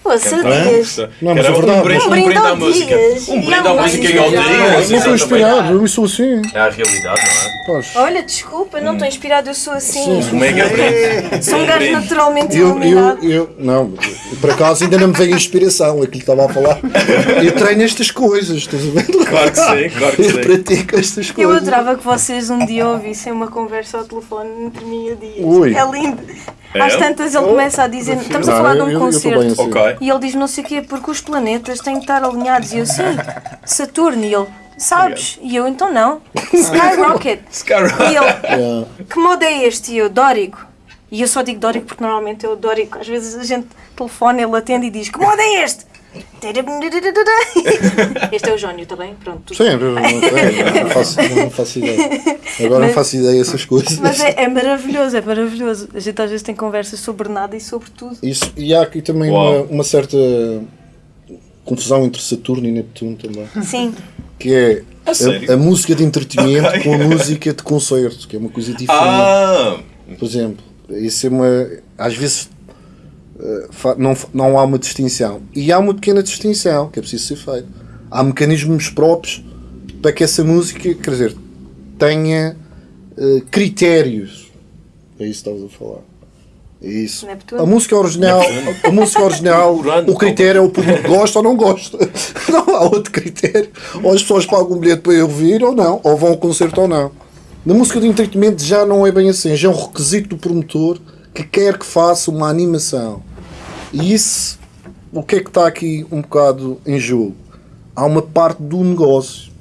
Pô, Sadias. Não, mas Era é verdade. um brinde, Um brinde à música. Dias. Um brinde à música e ao. Dias. eu não estou inspirado eu sou assim É a realidade, não é? Pois. Olha, desculpa, não estou inspirado, eu sou assim. Um mega brinde. Sou um gajo naturalmente Eu, iluminado. eu, eu, não, eu, por acaso ainda não me veio inspiração, aquilo que estava a falar. Eu treino estas coisas, estás a ver? Claro que sim, claro que Eu sim. pratico estas Eu coisas. adorava que vocês um dia ouvissem uma conversa ao telefone entre mim e o Dias. Ui. É lindo. É? Às tantas ele começa a dizer, estamos a falar de eu- um eu- eu concerto. assim. E ele diz não sei o quê, porque os planetas têm que estar alinhados. E eu, sim, Saturno. E ele, sabes? E eu, então não. Skyrocket. <laughs> Skyrocket. E ele, Yeah. que modo é este? E eu, Dórico. E eu só digo Dórico porque normalmente é o Dórico. Às vezes a gente telefona, ele atende e diz, que modo é este? Este é o Jónio, está bem? Pronto. tudo Sim, não, não, faço, não faço ideia. Agora não Mas- faço ideia dessas coisas. Mas é, é maravilhoso, é maravilhoso. A gente às vezes tem conversas sobre nada e sobre tudo. Isso, e há aqui também uma, uma certa confusão entre Saturno e Neptuno também. Sim. Que é A a, a música de entretenimento Ok. com a música de concerto, que é uma coisa diferente. Ah! Por exemplo, isso é uma. Às vezes não, fa- não há uma distinção. E há uma pequena distinção que é preciso ser feita. Há mecanismos próprios para que essa música, quer dizer, tenha eh, critérios. É isso que estavas a falar. É isso. Neptuno? A música original, a música original <laughs> o critério é o público <laughs> gosta ou não gosta. <laughs> Não há outro critério. Ou as pessoas pagam um bilhete para ir ouvir ou não, ou vão ao concerto ou não. Na música de entretenimento já não é bem assim, já é um requisito do promotor que quer que faça uma animação. E isso, o que é que está aqui um bocado em jogo? Há uma parte do negócio.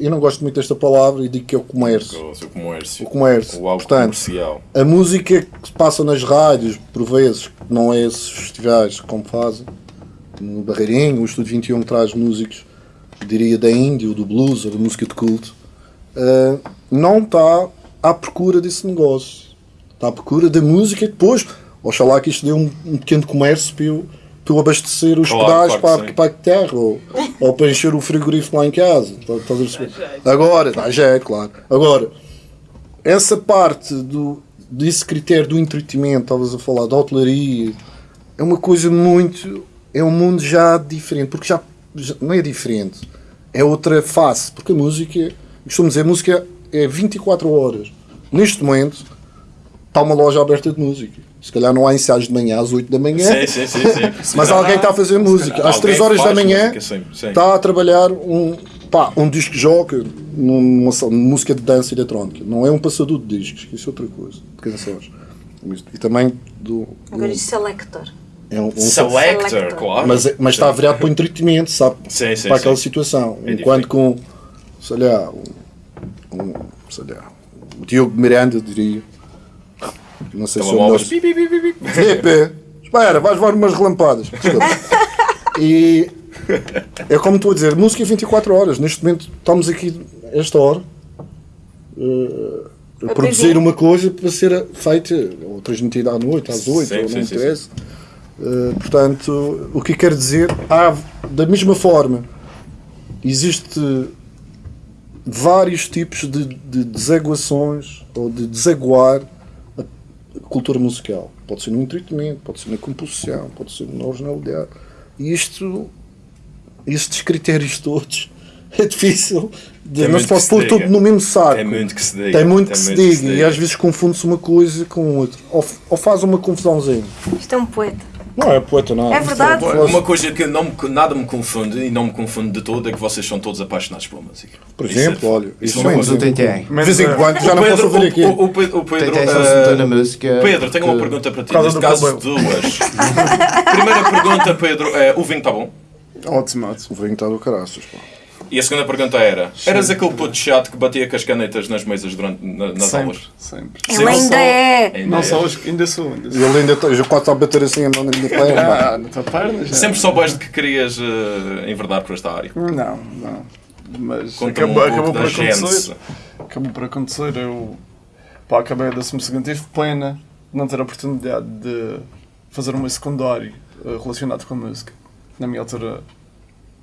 Eu não gosto muito desta palavra e digo que é o comércio. O comércio. O comércio. O Portanto, comercial. a música que se passa nas rádios, por vezes, não é esses festivais como fazem, no Barreirinho, o Estúdio 21 traz músicos, diria, da Índia, ou do blues, ou da música de culto, ah, não está à procura desse negócio. Está à procura da música e depois, oxalá que isto dê um, um pequeno comércio para eu, para eu abastecer os Claro, pedais claro para, para a terra, ou, ou para encher o frigorífico lá em casa. Estás a perceber? Agora, dá jeito, claro. Agora, essa parte do, desse critério do entretenimento, estavas a falar, da hotelaria, é uma coisa muito. É um mundo já diferente, porque já, já não é diferente, é outra face, porque a música, costumo dizer, a música é 24 horas. Neste momento, está uma loja aberta de música. Se calhar não há ensaios de manhã às 8 da manhã, Sim, sim, sim. sim. <laughs> mas alguém está a fazer música. Às Alguém 3 horas da manhã música, está a trabalhar um, pá, um disco de joga numa, música de dança eletrónica. Não é um passador de discos, isso é outra coisa, de canções. E também do. Agora diz selector. é um, um- Selector, Selector. claro. mas, mas está virado para o entretenimento, sabe? Sim, sim, para aquela sim. situação. É Enquanto com, sei lá, um, um, sei lá, o Diogo Miranda, diria. Não sei se é. Filipe, espera, vais levar umas relampadas. E é como estou a dizer, música é 24 horas. Neste momento estamos aqui, esta hora, eh, a A produzir uma coisa para ser feita ou transmitida à noite, às 8, Sim, ou não sim, interessa. Eh, portanto, o que quero dizer, há, da mesma forma, existe vários tipos de, de desaguações ou de desaguar cultura musical. Pode ser no entretenimento, pode ser na composição, pode ser na originalidade. E isto, estes critérios todos, <laughs> é difícil. De, Tem não muito se pode que se pôr diga. tudo no mesmo saco. Tem muito que se diga. Tem muito que se muito diga. E às vezes confunde-se uma coisa com outra. Ou, ou faz uma confusãozinha. Isto é um poeta. Não é poeta, não. É verdade. Uma coisa que não nada me confunde e não me confunde de todo é que vocês são todos apaixonados pela música. Por Isso exemplo, é- olha, isso isso não é é um Mas. De vez em quando, já não Pedro- posso ouvir aqui. O, o, o Pedro, eh, meter na música. Pedro, tenho uma pergunta para ti. Neste do caso, duas. Primeira pergunta, Pedro, é, o vinho está bom? Ótimo, ótimo. O vinho está do caraças, pá. E a segunda pergunta era: eras aquele puto chato que batia com as canetas nas mesas durante na- nas sempre, aulas? sempre. Ele ainda é. Ainda Não é. só hoje, ainda sou. Ainda E sou. ele ainda está, já quase a bater assim a mão na minha <laughs> perna. Ah, na tua perna já. Sempre soubeste que querias eh, enverdar por esta área. Não, não. Mas acabou, um acabou por acontecer. Acabou por acontecer. Eu pá, acabei a 12 segundo. Tive pena de não ter a oportunidade de fazer um secundário eh, relacionado com a música. Na minha altura,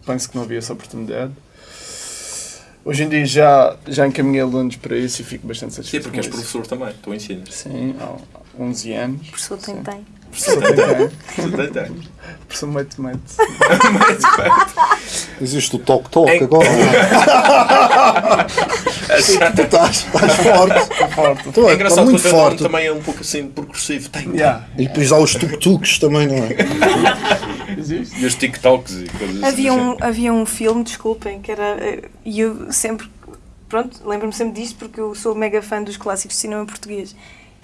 penso que não havia essa oportunidade. Hoje em dia já, já encaminhei alunos para isso e fico bastante Sim, satisfeito. porque és professor também, tu ensinas. Sim, há 11 anos. Professor tem, tem. Professor tem. Tem, tem. Professor mete, mete. Existe o toque-toque Em- agora. Tu estás, estás forte. Forte. Tu É é, engraçado estás que o muito nome forte. também é um pouco assim progressivo. Tem. Yeah. E depois há os tuk-tuks também, não é? Existe. E os TikToks e coisas Havia assim. um, havia um filme, desculpem, que era. eh, E eu sempre. Pronto, lembro-me sempre disto porque eu sou mega fã dos clássicos de cinema português.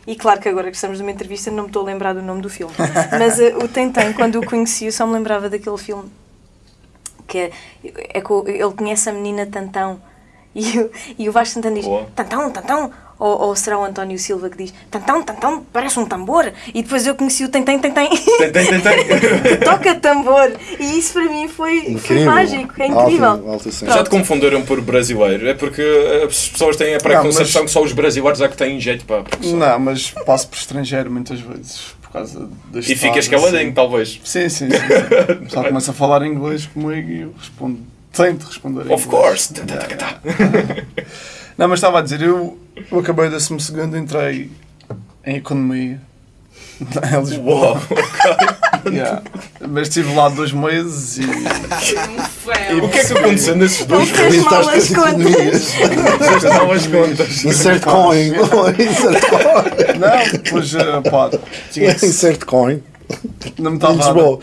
E claro que agora que estamos numa entrevista não me estou a lembrar do nome do filme. Mas eh, o Tentem, quando o conheci, eu só me lembrava daquele filme. Que é, é que ele conhece a menina Tantão. E, o- e o Vasco Santana diz. Tantão, Tantão. Ou, ou será o António Silva que diz: Tantão, Tantão, parece um tambor. E depois eu conheci o. Tem, tem, tem, tem. toca tambor. E isso para mim foi, foi mágico, é incrível. Alto, alto assim. Já te confundiram por brasileiro? É porque as pessoas têm a preconcepção que só os brasileiros é que têm jeito para. Não, mas passo por estrangeiro muitas vezes por causa das E ficas caladinho, talvez. Sim, sim. sim. pessoal <laughs> começa a falar inglês comigo e eu respondo. Tento responder. Of inglês. course. <laughs> Não, mas estava a dizer, eu, eu acabei o 12 segundo, entrei em economia. <laughs> Em Lisboa. Uau. <laughs> Yeah. Mas estive lá dois meses e. O que é que aconteceu nesses dois fez mal as contas. Fizeste mal as contas. Insert coin. <laughs> Insert coin. Não, depois, eh, pá, tinha Insert coin. não me estava a Lisboa.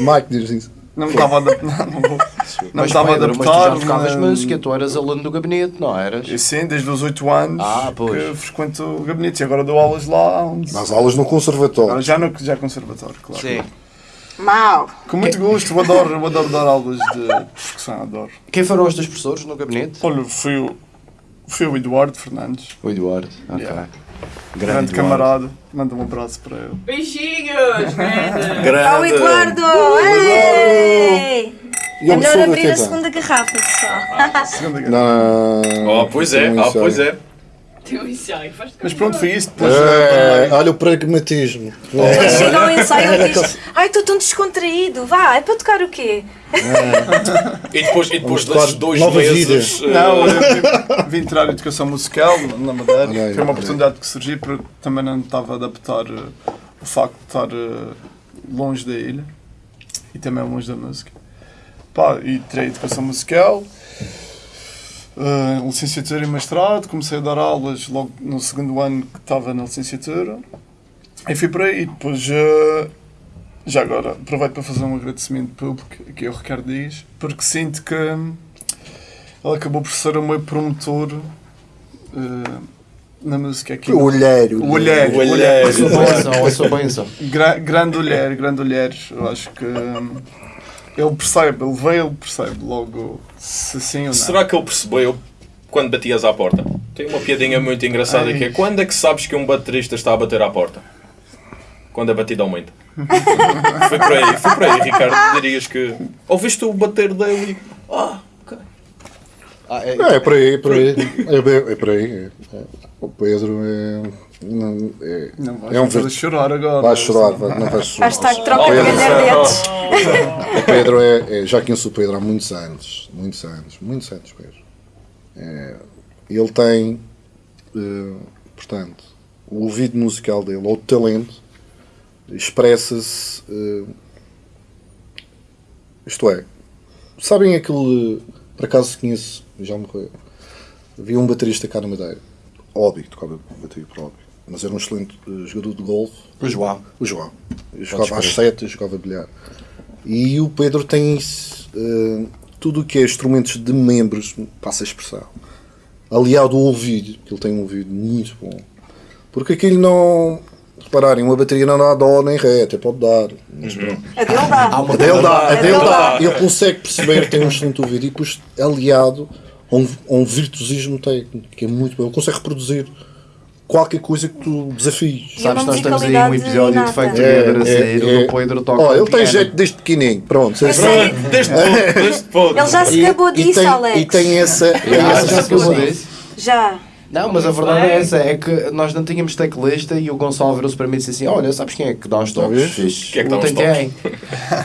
Mike diz isso. não me estava a não, não vou- não Mas, estava a Pedro, mas tu adaptar. já tocavas mas- música, tu eras aluno do gabinete, não eras? E Sim, desde os 8 anos Ah, pois. que frequento o gabinete e agora dou aulas lá 11. Nas aulas no Agora conservatório. já no já conservatório, claro. Sim. Mau. Com muito gosto, eu adoro, eu adoro dar <laughs> aulas de percussão, adoro. Quem foram os teus professores no gabinete? Olha, fui o, fui o Eduardo Fernandes, O Eduardo. Ok. Yeah. Grande, grande camarada, manda um abraço para ele. Beijinhos, <laughs> grande. Grande. Ao Eduardo! Ei! E É melhor abrir a segunda garrafa, pessoal. Segunda guerra. Não. Oh, pois é, ah, pois é. Teu ensaio, faz Mas pronto, foi isso. Depois, É, eh, olha o pragmatismo. Quando chega ao ensaio, ele diz: Ai, estou tão descontraído, vá, é para tocar o quê? E depois, e depois desses dois meses. vida. eh, Não, eu vim, vim tirar educação musical na Madeira. Olha Foi uma oportunidade que surgiu porque também não estava a adaptar eh, o facto de estar eh, longe da ilha e também longe da música. Pá, e tirei educação musical, eh, licenciatura e mestrado. Comecei a dar aulas logo no segundo ano que estava na licenciatura. E fui por aí. Depois, eh, já agora, aproveito para fazer um agradecimento público aqui ao Ricardo Dias, porque sinto que ele acabou por ser o meu promotor eh, na música aqui. O olheiro. O olheiro. O olheiro. A sua benção, a sua benção. Gra grande olhar, grande olhar. Eu acho que hum, ele percebe, ele vê, ele percebe logo se sim ou não. Será que ele percebeu quando batias à porta? Tem uma piadinha muito engraçada Ai. que é quando é que sabes que um baterista está a bater à porta? Quando a batida aumenta. <laughs> foi por aí, foi por aí, Ricardo. Dirias que ouviste o bater dele e. Ah, ok. Ah, é, É, é por aí, é por aí. É, é por aí. É. O Pedro é. Não, é, Não vais é um ver- chorar agora. Vai chorar, vai, não vais chorar. Hashtag troca de galhardetes. <laughs> O Pedro é, é. Já conheço o Pedro há muitos anos. Muitos anos. Muitos anos, Pedro. É, ele tem, eh, portanto, o ouvido musical dele, ou o talento, expressa-se. eh, isto é, sabem aquele. Por acaso conheço, já morreu. Havia um baterista cá na Madeira, hobby, tocava bateria por hobby, mas era um excelente eh, jogador de golfe. O João. O João. Eu jogava às sete, eu jogava bilhar. E o Pedro tem isso, eh, tudo o que é instrumentos de membros, passa a expressão, aliado ao ouvido, que ele tem um ouvido muito bom. Porque aquilo não. Repararem, uma bateria não dá dó nem ré, até pode dar. Mas pronto. A dele dá. A dele dá, a dele dá. Ele consegue perceber, tem um excelente ouvido e depois aliado a um, a um virtuosismo técnico, que é muito bom. Ele consegue reproduzir qualquer coisa que tu desafies. E Sabes, uma nós estamos aí um episódio de. Fake É, a sair, é, o Pedro toca Ó, ele tem jeito desde pequenininho, pronto. Sei. <laughs> Desde todo, desde todo. Ele já se gabou disso, tem, Alex. E tem essa. <laughs> Ah, essa já se situação. disse. Já. Não, mas a verdade é essa, é que nós não tínhamos teclista e o Gonçalo virou-se para mim e disse assim, olha, sabes quem é que dá uns toques? Quem é que dá uns tem quem.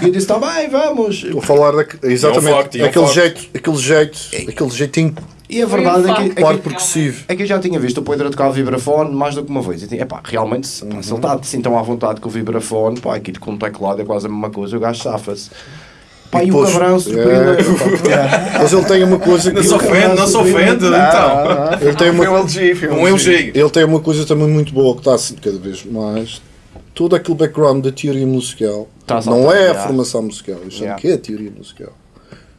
E eu disse, está bem, vamos. A falar da, exatamente e é um aquele, jeito, aquele jeito, aquele jeitinho E a verdade é que, é que, parte progressivo. é que eu já tinha visto o Pedro tocar o vibrafone mais do que uma vez. E tinha, epá, realmente, se, pá, se ele está assim tão à vontade com o vibrafone, pá, aquilo com o teclado é quase a mesma coisa, o gajo safa-se. Pá, e, o depois- cabrão É, surpreendeu. <laughs> pá. Mas ele tem uma coisa que. Não se ofende, não se ofende, então. Ele tem Foi <laughs> um uma, LG, foi Um LG. ele tem uma coisa também muito boa que está assim cada vez mais. Todo aquele background da teoria musical Tá não a é a formação musical, eu chamo Yeah. que é a teoria musical,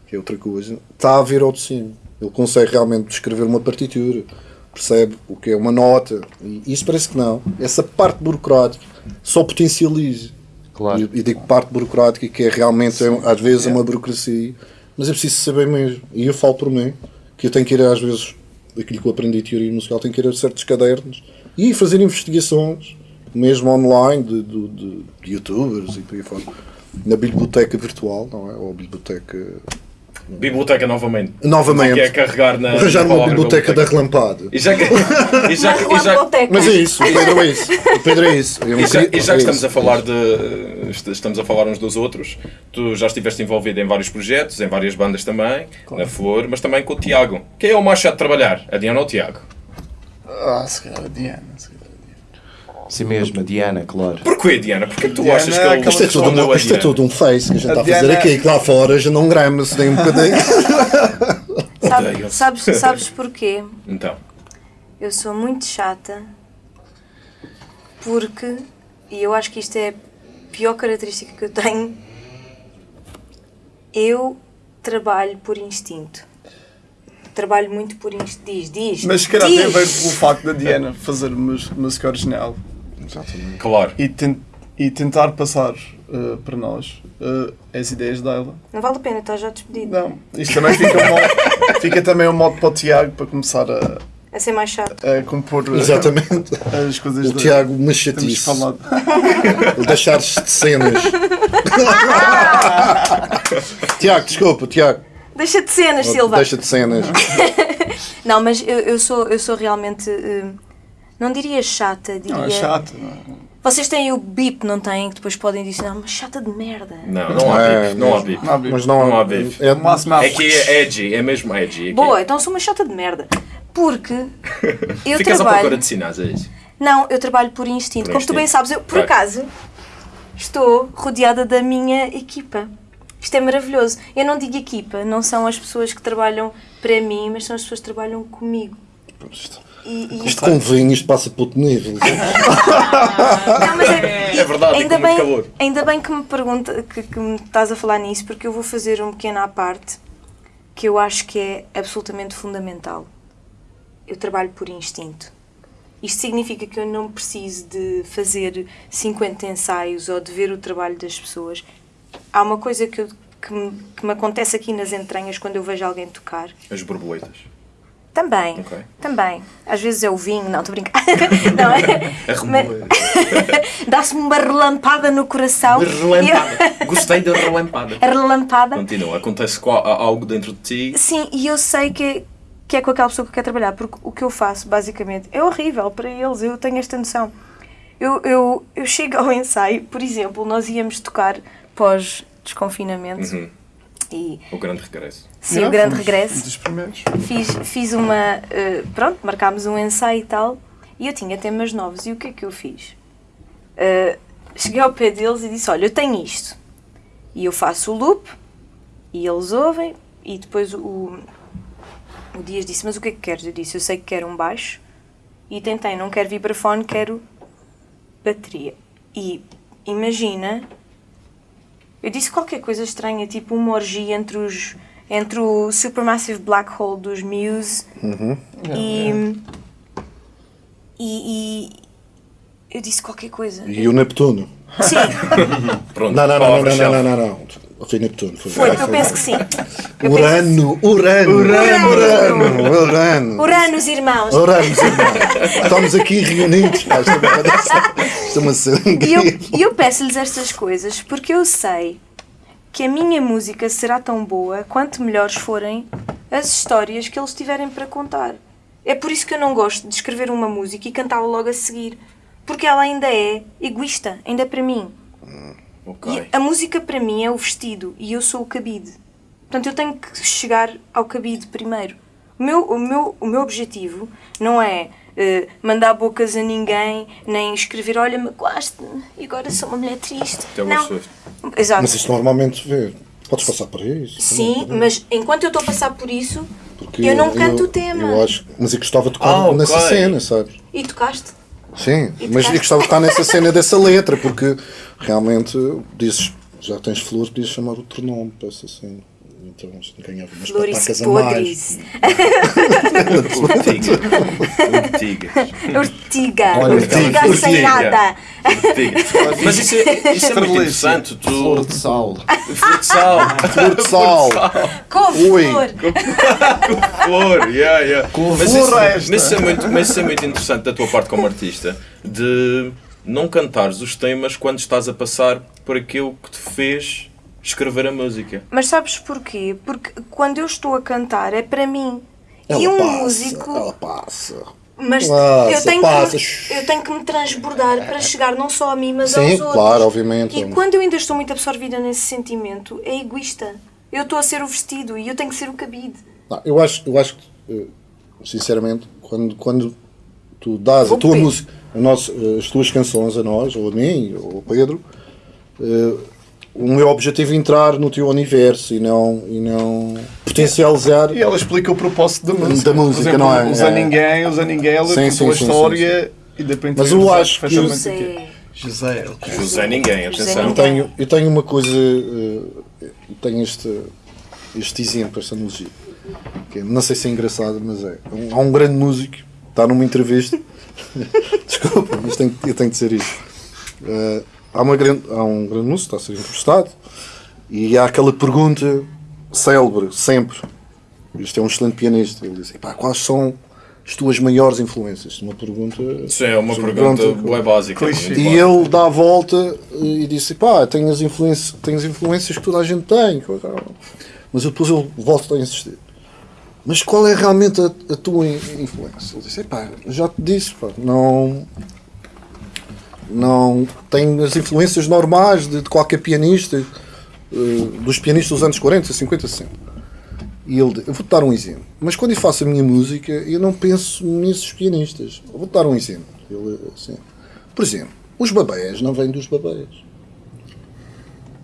que é outra coisa. Está a vir ao de cima. Ele consegue realmente descrever uma partitura, percebe o que é uma nota, e isso parece que não. Essa parte burocrática só potencializa. Claro. E, e digo parte burocrática que é realmente, é, às vezes, é uma burocracia, mas é preciso saber mesmo. E eu falo por mim, que eu tenho que ir, às vezes, daquilo que eu aprendi de teoria musical, tenho que ir a certos cadernos e fazer investigações, mesmo online, de, de, de- de youtubers e por aí fora, na biblioteca virtual, não é? Ou biblioteca. Biblioteca novamente. Novamente. Que é carregar na. Arranjar uma biblioteca da relampada. E já que. <laughs> E já, que- e já, Biblioteca. Mas é isso, o Pedro é isso. O Pedro é isso. Eu E já, queria- e já é que estamos isso. a falar de est- estamos a falar uns dos outros, tu já estiveste envolvido em vários projetos, em várias bandas também, na Flor, mas também com o Tiago. Quem é o mais chato de trabalhar? A Diana ou o Tiago? Ah, se calhar a Diana. se calhar. Sim mesmo, a Diana, claro. Porquê, Diana? Porquê que tu Diana achas que é ele Isto é, tudo um, a isto é Diana? tudo um face que a gente A está a fazer Diana- aqui, que lá fora já não grama-se nem um bocadinho. <laughs> Sabe- sabes, sabes porquê? Então, Eu sou muito chata porque, e eu acho que isto é a pior característica que eu tenho, eu trabalho por instinto. Trabalho muito por instinto. Diz, diz. Mas se calhar tem a diz. ver com o facto da Diana fazer música original claro. e, ten- e tentar passar eh, para nós eh, as ideias dela. Não vale a pena, estás já despedido. Não, isto também fica, um modo, fica também um modo para o Tiago para começar a, A ser mais chato. a compor eh, Exatamente. as coisas O de- Tiago, uma chatice. falado. O deixar-se de cenas. <laughs> Tiago, desculpa, Tiago. Deixa de cenas, Silva. Deixa de cenas. <laughs> Não, mas eu, eu sou, eu sou realmente. eh, não diria chata, diria. Não, é é? Vocês têm o bip, não têm? Que depois podem dizer, não, mas chata de merda. Não, não há É, bife. Não há. Não bife. Mas não, Não há bife. É, No máximo É que é edgy, é mesmo edgy. É Boa, então sou uma chata de merda. Porque <laughs> eu Ficas à trabalho. procura de sinais, é isso? Não, eu trabalho por instinto. Por Como tu bem instinto. sabes, eu, por Claro. acaso, estou rodeada da minha equipa. Isto é maravilhoso. Eu não digo equipa, não são as pessoas que trabalham para mim, mas são as pessoas que trabalham comigo. E, e Isto com vinho, isto passa para outro nível. Não, mas é, É verdade, ainda bem, calor. ainda bem que me pergunta, que, que me estás a falar nisso, porque eu vou fazer um pequeno à parte que eu acho que é absolutamente fundamental. Eu trabalho por instinto. Isto significa que eu não preciso de fazer 50 ensaios ou de ver o trabalho das pessoas. Há uma coisa que, eu- que, me, que me acontece aqui nas entranhas quando eu vejo alguém tocar. As borboletas. Também, Ok. também. Às vezes é o vinho, não, estou a brincar. <laughs> não, é? <laughs> <laughs> Dá-se-me uma relampada no coração. Relampada. Gostei da relampada. Eu- a relampada. Continua, acontece algo dentro de ti. Sim, e eu sei que é, que é com aquela pessoa que eu quero trabalhar, porque o que eu faço, basicamente, é horrível para eles, eu tenho esta noção. Eu, eu, eu chego ao ensaio, por exemplo, nós íamos tocar pós-desconfinamento Uhum. E O grande regresso. sim, Yeah, o grande regresso. Dos primeiros. Fiz, fiz uma. eh, pronto, marcámos um ensaio e tal. E eu tinha temas novos. E o que é que eu fiz? Eh, cheguei ao pé deles e disse: Olha, eu tenho isto. E eu faço o loop. E eles ouvem. E depois o, o Dias disse: Mas o que é que queres? Eu disse: Eu sei que quero um baixo. E tentei, não quero vibrafone, quero bateria. E imagina. Eu disse qualquer coisa estranha, tipo uma orgia entre os. Entre o Supermassive Black Hole dos Muse e, e, e eu disse qualquer coisa. E o Neptuno. Sim, <laughs> Pronto, Não, não, não, não, não, chave. não, não, não. Foi Neptuno. Foi, foi, eu penso que sim. <laughs> Urano, Urano, Urano. Urano, Urano. Uranos, irmãos. Urano, irmão. Estamos aqui reunidos. Isto é uma- isto é uma E eu, e eu peço-lhes estas coisas porque eu sei que a minha música será tão boa quanto melhores forem as histórias que eles tiverem para contar. É por isso que eu não gosto de escrever uma música e cantá-la logo a seguir. Porque ela ainda é egoísta, ainda é para mim. Ok. E a música para mim é o vestido e eu sou o cabide. Portanto, eu tenho que chegar ao cabide primeiro. O meu, o meu, o meu objetivo não é eh, mandar bocas a ninguém, nem escrever, olha, me gosto e agora sou uma mulher triste. Não. Swift. Exato. Mas isto normalmente vê. Podes passar por isso. Sim, também, mas enquanto eu estou a passar por isso, porque eu não canto o tema. Eu acho, mas eu gostava de tocar Ah, nessa cena, sabes? E tocaste? Sim, E mas eu gostava de tocar nessa cena dessa letra, porque realmente dizes, já tens flor, podias chamar outro nome para essa cena. Então ganhava umas Flores patacas a mais. podres. Urtiga. Urtiga. <laughs> Ortiga. Olha, Ortiga Ortiga. sem nada. Urtiga. Mas isso é, isso é muito interessante. Tu... Flor de sal. Flor de sal. Flor de sal. Ui. Couve-flor. Flor, yeah, yeah. Mas isso, floresta. mas, isso é muito, mas isso é muito interessante da tua parte como artista, de não cantares os temas quando estás a passar por aquilo que te fez escrever a música. Mas sabes porquê? Porque quando eu estou a cantar é para mim. Ela e um passa, músico. Ela passa. Mas Passa, eu, tenho passa. que, eu tenho que me transbordar para chegar não só a mim, mas Sim, aos outros. claro, obviamente. E quando eu ainda estou muito absorvida nesse sentimento, é egoísta. Eu estou a ser o vestido e eu tenho que ser o cabide. Não, eu acho, eu acho que, eh, sinceramente, quando, quando tu dás a Vou tua pedir. música, a nós, eh, as tuas canções a nós, ou a mim, ou ao Pedro, eh, o meu objetivo é entrar no teu universo e não, e não potencializar. E ela explica o propósito da música. Da música, exemplo, não é? Usa É. ninguém, usa ninguém, ela Sim, sim, a sim, história e de repente Mas eu acho que. José. José. José ninguém, atenção. Eu tenho, eu tenho uma coisa, eh, eu tenho este, este exemplo, esta analogia, que é- não sei se é engraçado, mas é. Há um grande músico, está numa entrevista, <laughs> desculpa, mas tenho, eu tenho de dizer isto. Eh, há, uma grande, há um grande músico, está a ser entrevistado, e há aquela pergunta célebre, sempre. Isto é um excelente pianista. Ele diz: "Epá, quais são as tuas maiores influências? Uma pergunta. Isso é uma Sim, pergunta boa básica. Clichê. muito E ele dá a volta eh, e disse: pá, tenho as, influências, tenho as influências que toda a gente tem. Mas depois ele volta a insistir. Mas qual é realmente a, a tua in- influência? Ele disse: pá, já te disse, pá, não. Não tenho as influências normais de, de qualquer pianista, eh, dos pianistas dos anos 40, 50, 60. E ele, eu vou-te dar um exemplo. Mas quando eu faço a minha música, eu não penso nesses pianistas. Vou-te dar um exemplo. Ele, assim, por exemplo, os babés não vêm dos babés.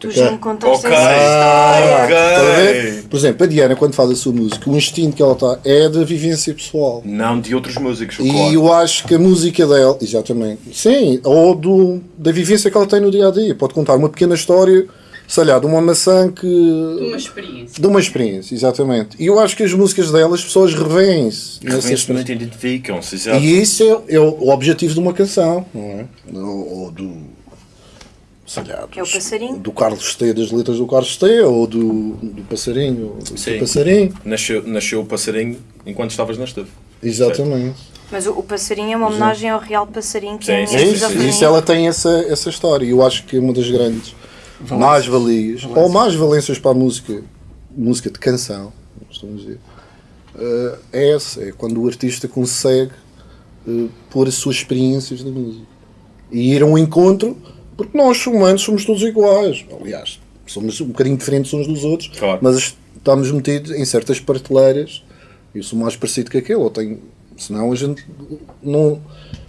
Tu já me contaste Ok. essa história. Ok. Estás a ver? Por exemplo, a Diana, quando faz a sua música, o instinto que ela está é da vivência pessoal. Não de outros músicos, E claro. eu acho que a música dela, exatamente, sim, ou do, da vivência que ela tem no dia a dia. Pode contar uma pequena história, sei lá, de uma maçã que. Uma experiência. de uma experiência, exatamente. E eu acho que as músicas dela, as pessoas revêem-se Realmente experiência. identificam-se, exato. E isso é, é o o objetivo de uma canção, não é? Ou, ou do. Sei lá, É o passarinho. Do Carlos T, das letras do Carlos T, ou do, do passarinho, do Sim. passarinho. Nasceu, nasceu o passarinho enquanto estavas na estufa. Exatamente. Mas o, o passarinho é uma homenagem ao real passarinho que Sim, é sim, É sim, isso, isso ela tem essa, essa história. E eu acho que é uma das grandes mais-valias, ou mais valências para a música, música de canção, estamos a dizer, eh, é essa. É quando o artista consegue eh, pôr as suas experiências na música. E ir a um encontro, porque nós humanos somos todos iguais. Aliás, somos um bocadinho diferentes uns dos outros, Claro. mas estamos metidos em certas prateleiras. Eu sou mais parecido que aquele, ou tenho, senão a gente não,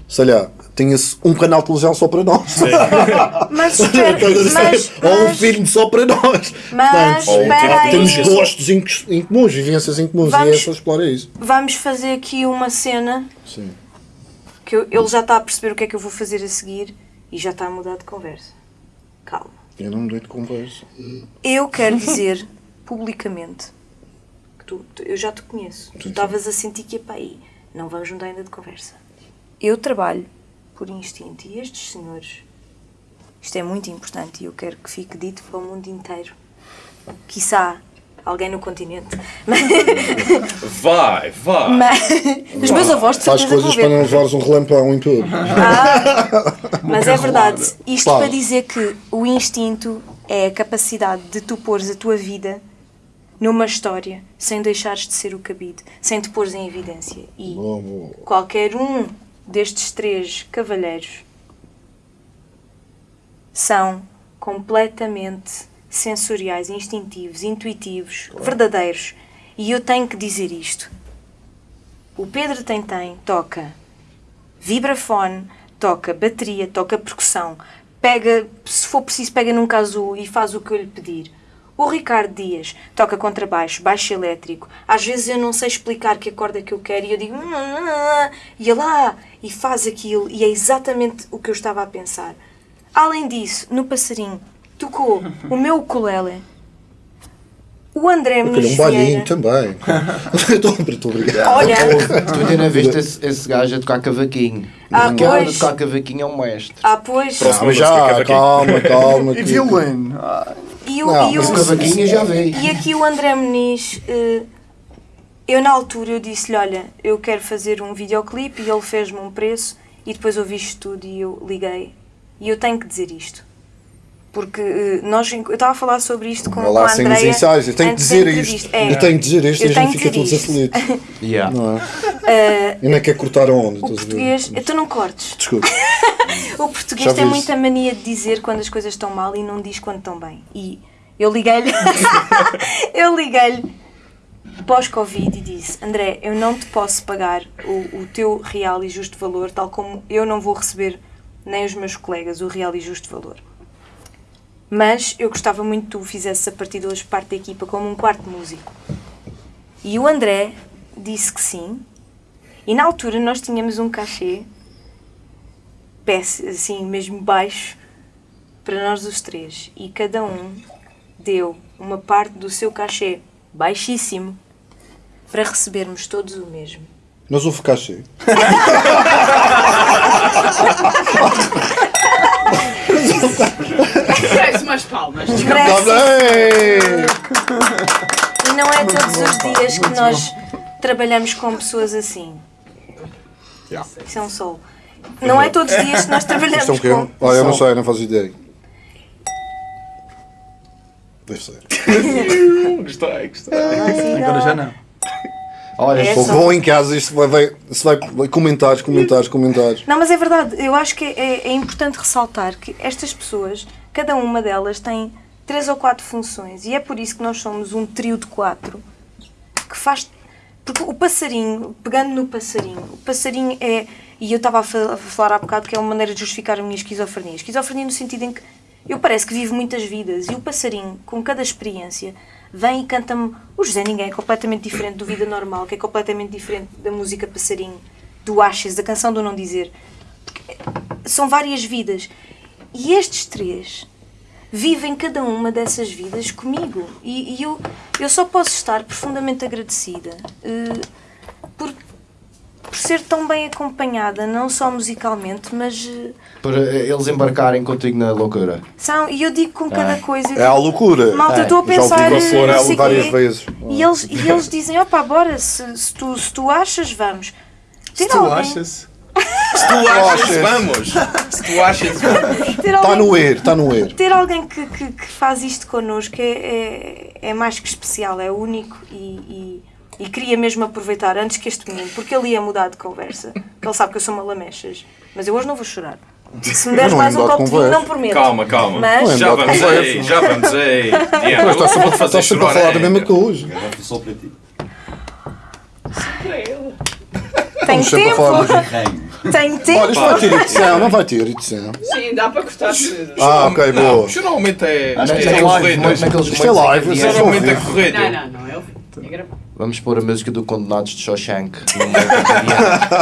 sei lá, tinha-se um canal de televisão só para nós. <laughs> Mas espera, mas, ou um mas, filme só para nós. mas Ou um espera Temos gostos em, em comuns, vivências em comuns, Vamos- e é só explorar isso. Vamos fazer aqui uma cena Sim. que eu- ele já está a perceber o que é que eu vou fazer a seguir e já está a mudar de conversa. Calma. Eu não me dei de conversa. Eu quero dizer publicamente que tu, tu- eu já te conheço. Tu estavas a sentir que ia para aí. Não vamos mudar ainda de conversa. Eu trabalho por instinto e estes senhores, isto é muito importante e eu quero que fique dito para o mundo inteiro. Quiçá alguém no continente. Vai, vai. Mas, os meus avós de Faz certeza coisas para não levares um relampão em tudo. Mas é verdade. Isto Claro. para dizer que o instinto é a capacidade de tu pôres a tua vida numa história sem deixares de ser o cabide, sem te pôres em evidência. E Boa, boa. qualquer um destes três cavalheiros são completamente sensoriais, instintivos, intuitivos, verdadeiros. E eu tenho que dizer isto. O Pedro Tem Tem toca vibrafone, toca bateria, toca percussão, pega, se for preciso, pega num casu e faz o que eu lhe pedir. O Ricardo Dias toca contrabaixo, baixo elétrico. Às vezes eu não sei explicar que acorde é que eu quero e eu digo "Hum, e lá e faz aquilo e é exatamente o que eu estava a pensar. Além disso, no passarinho tocou o meu ukulele, o André Aquele Muniz um balinho também. <laughs> Muito obrigado. Olha, Tu ainda não viste esse, esse gajo a tocar cavaquinho. Ah, o cara a pois. tocar cavaquinho é um mestre. ah pois, Próximo. Ah, mas música, já, calma, calma. <laughs> E violino. E o, Não, e O cavaquinho já veio. E aqui o André Muniz, eh, eu na altura eu disse-lhe, olha, eu quero fazer um videoclipe e ele fez-me um preço e depois ouvi isto tudo e eu liguei. E eu tenho que dizer isto. Porque eh, nós, eu estava a falar sobre isto com, Olha com lá, a sem os Andrea ensaios. Eu tenho que dizer isto. É. Eu tenho que dizer isto e a tenho gente que fica todos aflitos. <laughs> Yeah. Não é? Eu nem quero cortar a onda. O estás a ver? português, então não cortes. Desculpa. <laughs> O português Já tem muita mania de dizer quando as coisas estão mal e não diz quando estão bem. E eu liguei-lhe, <laughs> eu liguei-lhe pós-Covid e disse: André, eu não te posso pagar o, o teu real e justo valor, tal como eu não vou receber nem os meus colegas o real e justo valor. Mas eu gostava muito que tu fizesses a partir de hoje parte da equipa como um quarto músico. E o André disse que sim. E na altura nós tínhamos um cachê assim, mesmo baixo, para nós os três. E cada um deu uma parte do seu cachê baixíssimo para recebermos todos o mesmo. Mas houve cachê. <laughs> Umas palmas. Está Merece. bem! E não é todos os dias que nós trabalhamos com pessoas assim. Isso é um sol. Não é todos os dias que nós trabalhamos Isto é um quê? com. Olha, eu não sei, não faço ideia. Deve ser. <laughs> Gostei, gostei. agora já não. Olha, É Ou só- vão em casa, isto vai, vai, isto vai, vai comentários, comentários, comentários. Não, mas é verdade. Eu acho que é, é importante ressaltar que estas pessoas, cada uma delas tem três ou quatro funções e é por isso que nós somos um trio de quatro que faz. Porque o passarinho, pegando no passarinho, o passarinho é. E eu estava a fa- a falar há bocado que é uma maneira de justificar a minha esquizofrenia. Esquizofrenia no sentido em que eu parece que vivo muitas vidas e o passarinho, com cada experiência, vem e canta-me. O José Ninguém é completamente diferente do Vida Normal, que é completamente diferente da música Passarinho, do Ashes, da canção do Não Dizer. Porque são várias vidas. E estes três vivem cada uma dessas vidas comigo. E, e eu, eu só posso estar profundamente agradecida eh, por, por ser tão bem acompanhada, não só musicalmente, mas. eh, para eles embarcarem contigo na loucura. são, e eu digo com cada coisa. eu É a loucura. Malta, É, eu estou a Já pensar. ouvi eh, falar não sei várias vezes. E eles, e eles dizem: opá, bora, se, se, tu, se tu achas, vamos. Se tu alguém- achas. Se tu achas, vamos. Se tu achas, vamos. <laughs> Está no er, está no er. Ter alguém que, que, que faz isto connosco é, é, é mais que especial, é único e, e, e queria mesmo aproveitar antes que este menino, porque ele ia mudar de conversa, ele sabe que eu sou uma lamechas, mas eu hoje não vou chorar. Se me deres é mais um copo de vinho, conversa. não prometo. Calma, calma. Mas- já Não é vamos conversa. aí, já vamos aí. Eu está sempre, fazer está sempre a falar da mesma coisa. Garrafa só para ti. Para ele. Tenho tempo. Tenho tempo. Olha, isto vai ter edição, não vai ter edição. Sim, dá para cortar tudo. Ah, ok, Não, boa. geralmente é, Acho é que é live, corrido. muito naqueles Isto é live, vão Geralmente é ver. corrido. Não, não, não. É o gravado. Vamos pôr a música do Condenados de Shawshank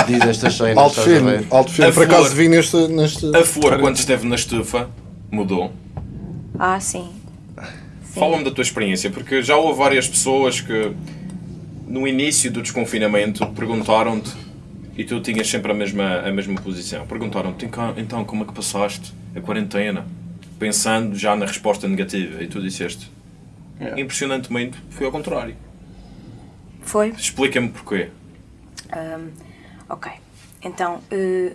diz estas cenas. Alto filme, alto filme. Por acaso flor. vi neste. neste... A flor, quando esteve na estufa, mudou. Ah, sim. Sim. Fala-me da tua experiência, porque já houve várias pessoas que no início do desconfinamento perguntaram-te e tu tinhas sempre a mesma, a mesma posição. Perguntaram-te "Então, então como é que passaste a quarentena? Pensando já na resposta negativa e tu disseste Yeah. impressionantemente foi ao contrário. Foi? Explica-me porquê. Ahm, ok. Então, eh,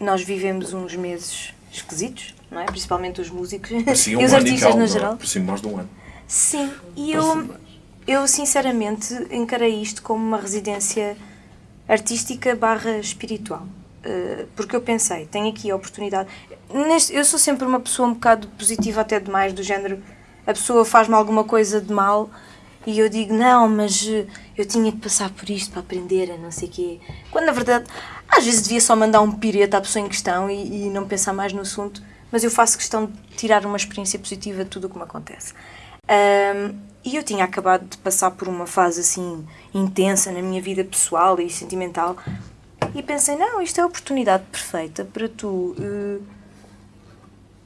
nós vivemos uns meses esquisitos, não é? Principalmente os músicos Parecia <laughs> e um os ano e artistas no é? geral. Parecia mais de um ano. Sim, e eu, eu sinceramente encarei isto como uma residência artística barra espiritual. Uh, porque eu pensei, tenho aqui a oportunidade. Neste, eu sou sempre uma pessoa um bocado positiva, até demais, do género a pessoa faz-me alguma coisa de mal e eu digo, não, mas uh, eu tinha que passar por isto para aprender a não sei quê. Quando na verdade, às vezes devia só mandar um pireta à pessoa em questão e, e não pensar mais no assunto, mas eu faço questão de tirar uma experiência positiva de tudo o que me acontece. Um, e eu tinha acabado de passar por uma fase assim intensa na minha vida pessoal e sentimental e pensei, não, isto é a oportunidade perfeita para tu eh,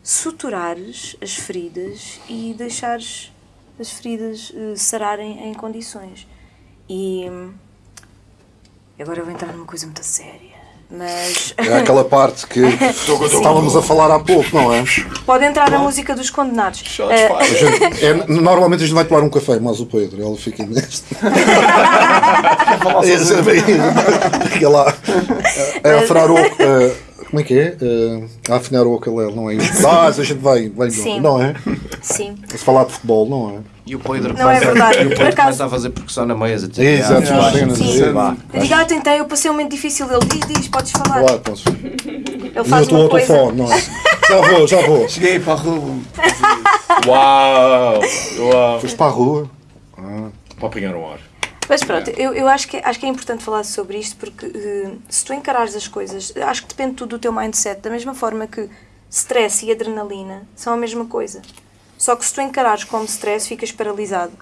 suturares as feridas e deixares as feridas eh, sararem em condições. E hum, agora eu vou entrar numa coisa muito séria, mas É aquela parte que <laughs> estávamos a falar há pouco, não é? pode entrar a música dos condenados. Shots Eh, A gente- é- normalmente a gente vai tomar um café, mas o Pedro, ele fica neste. <laughs> Esse é bem- Fica lá. É a afinar o. é, como é que é? É, a afinar o ukulele, não é? <laughs> Ah, a gente vai, vai Sim. não é? sim. Se falar de futebol, não é? E o Pedro Não é verdade. E o Pedro começa a fazer percussão na mesa. Tipo, Exato, ah. Eu digo, ah, eu tentei, eu passei um momento difícil. Ele diz, diz, podes falar. Claro, posso. Ele E eu faz estou uma ao coisa. telefone, não é? Já vou, já vou. Cheguei para a rua. <laughs> Uau! Uau! Foste para a rua. Para apanhar o ar. Mas pronto, eu, eu acho, que, acho que é importante falar sobre isto porque eh, se tu encarares as coisas, acho que depende tudo do teu mindset, da mesma forma que stress e adrenalina são a mesma coisa. Só que se tu encarares como stress, ficas paralisado.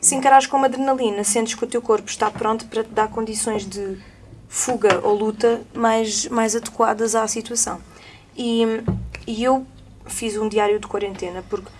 Se encarares como adrenalina, sentes que o teu corpo está pronto para te dar condições de fuga ou luta mais, mais adequadas à situação. E, e eu fiz um diário de quarentena porque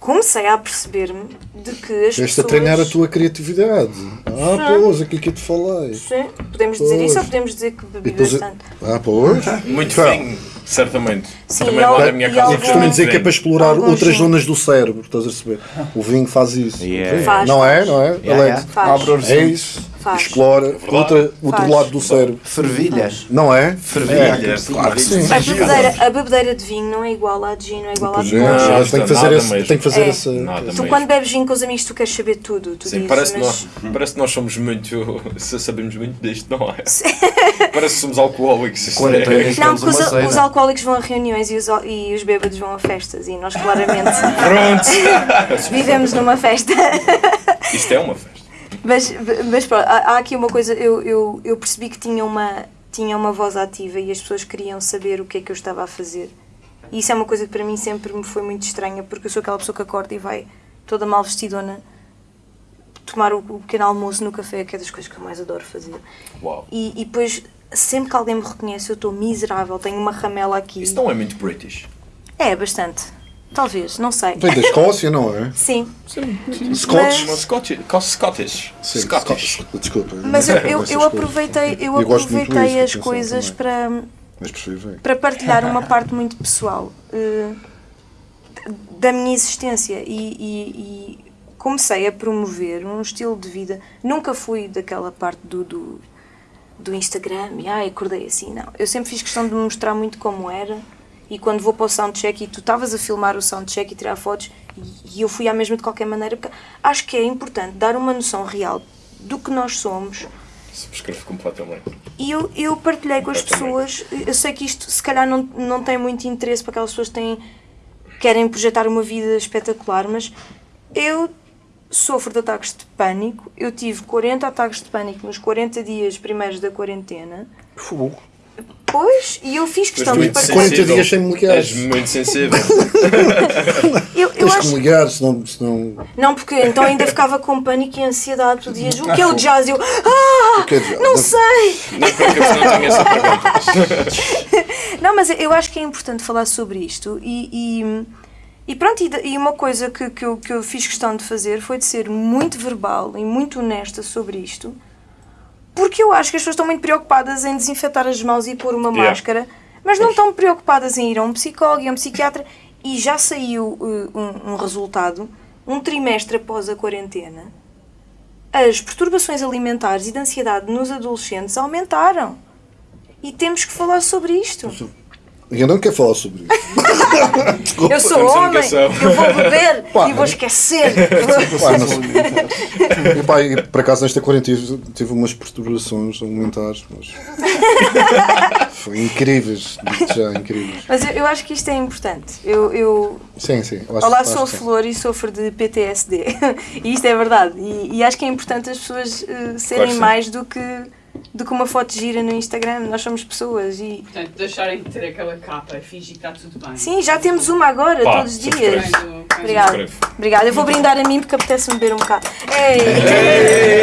comecei a perceber-me de que as Estiveste a pessoas... treinar a tua criatividade. Ah, pois, aquilo que eu te falei. Sim, podemos dizer Pois. isso ou podemos dizer que bebi depois- bastante? Ah, pois. Muito Então, vinho, certamente. Sim, Também e lá na minha casa. Eu costumo dizer que é para explorar Alguns outras sim. zonas do cérebro, estás a perceber? O vinho faz isso. Yeah. Faz, não é, não é? Yeah, yeah. Faz. Abre os É isso. Faz. Explora outra, outro Faz. lado do cérebro. Fervilhas. Não é? Fervilhas. Claro que sim. A bebedeira, a bebedeira de vinho não é igual à de gin, não é igual à de é, tem que fazer, esse, tem que fazer É. essa. Nada Tu mesmo. quando bebes vinho com os amigos tu queres saber tudo, tu Sim, dizes, parece, que mas... nós, parece que nós somos muito. <laughs> sabemos muito disto, não é? <laughs> parece que somos alcoólicos. Quando é- Não, porque os, os alcoólicos vão a reuniões e os, e os bêbados vão a festas e nós claramente Pronto! <laughs> vivemos numa festa. Isto é uma festa. Mas, mas pronto, há, há aqui uma coisa, eu, eu, eu percebi que tinha uma, tinha uma voz ativa e as pessoas queriam saber o que é que eu estava a fazer. E isso é uma coisa que para mim sempre me foi muito estranha, porque eu sou aquela pessoa que acorda e vai toda mal vestidona tomar o, o pequeno almoço no café, que é das coisas que eu mais adoro fazer. Uau. E, e depois, sempre que alguém me reconhece, eu estou miserável, tenho uma ramela aqui. Isso não é muito British. É, bastante. Talvez, não sei. Vem da Escócia, não é? <laughs> Sim, Scotch. Uma Scottish. Scottish. Sim, Scottish. Desculpa. mas eu, eu, eu aproveitei, eu Eu aproveitei disso, as coisas para Mas percebi bem. para partilhar uma parte muito pessoal eh, da minha existência e, e- e comecei a promover um estilo de vida. Nunca fui daquela parte do, do, do Instagram e ai, acordei assim, não. Eu sempre fiz questão de me mostrar muito como era e quando vou para o soundcheck e tu estavas a filmar o soundcheck e tirar fotos e, eu fui à mesma de qualquer maneira porque acho que é importante dar uma noção real do que nós somos Subscrevo completamente. E eu, eu partilhei com as pessoas, eu sei que isto se calhar não, não tem muito interesse para aquelas pessoas que têm, querem projetar uma vida espetacular, mas eu sofro de ataques de pânico, eu tive 40 ataques de pânico nos 40 dias primeiros da quarentena, Fogo. Pois, e eu fiz questão de muito partilhar. 40 sensível. dias sem me ligar. És muito sensível. <laughs> Eu, eu Tens que acho, me ligar, senão. senão... não, porque então ainda ficava com pânico e ansiedade, tu dizias, o que é o jazz? Eu, ah, que é jazz? não sei! não porque eu não tenho essa pergunta. Não, mas eu acho que é importante falar sobre isto e, e, e pronto, e, e uma coisa que, que, eu, que eu fiz questão de fazer foi de ser muito verbal e muito honesta sobre isto, porque eu acho que as pessoas estão muito preocupadas em desinfetar as mãos e pôr uma Yeah. máscara, mas não estão preocupadas em ir a um psicólogo e a um psiquiatra e já saiu uh, um, um resultado, um trimestre após a quarentena, as perturbações alimentares e de ansiedade nos adolescentes aumentaram. E temos que falar sobre isto. Eu não quero falar sobre isso. <laughs> Eu sou homem, eu vou beber <laughs> Pá, e vou esquecer. <laughs> Pá, e, pá, e por acaso nesta quarentena tive, umas perturbações alimentares, mas. Foi incríveis, já, incríveis. Mas eu, eu acho que isto é importante. Eu, eu- Sim, sim. eu acho- olá, acho sou a sim. Flor e sofro de PTSD. e isto é verdade. E, e acho que é importante as pessoas eh, serem sim. mais do que, do que uma foto gira no Instagram. Nós somos pessoas e. Portanto, deixarem de ter aquela capa e fingir que está tudo bem. Sim, já temos uma agora, Pá, todos os dias. Obrigada. Obrigada. Eu vou brindar a mim porque apetece-me beber um bocado. Ei!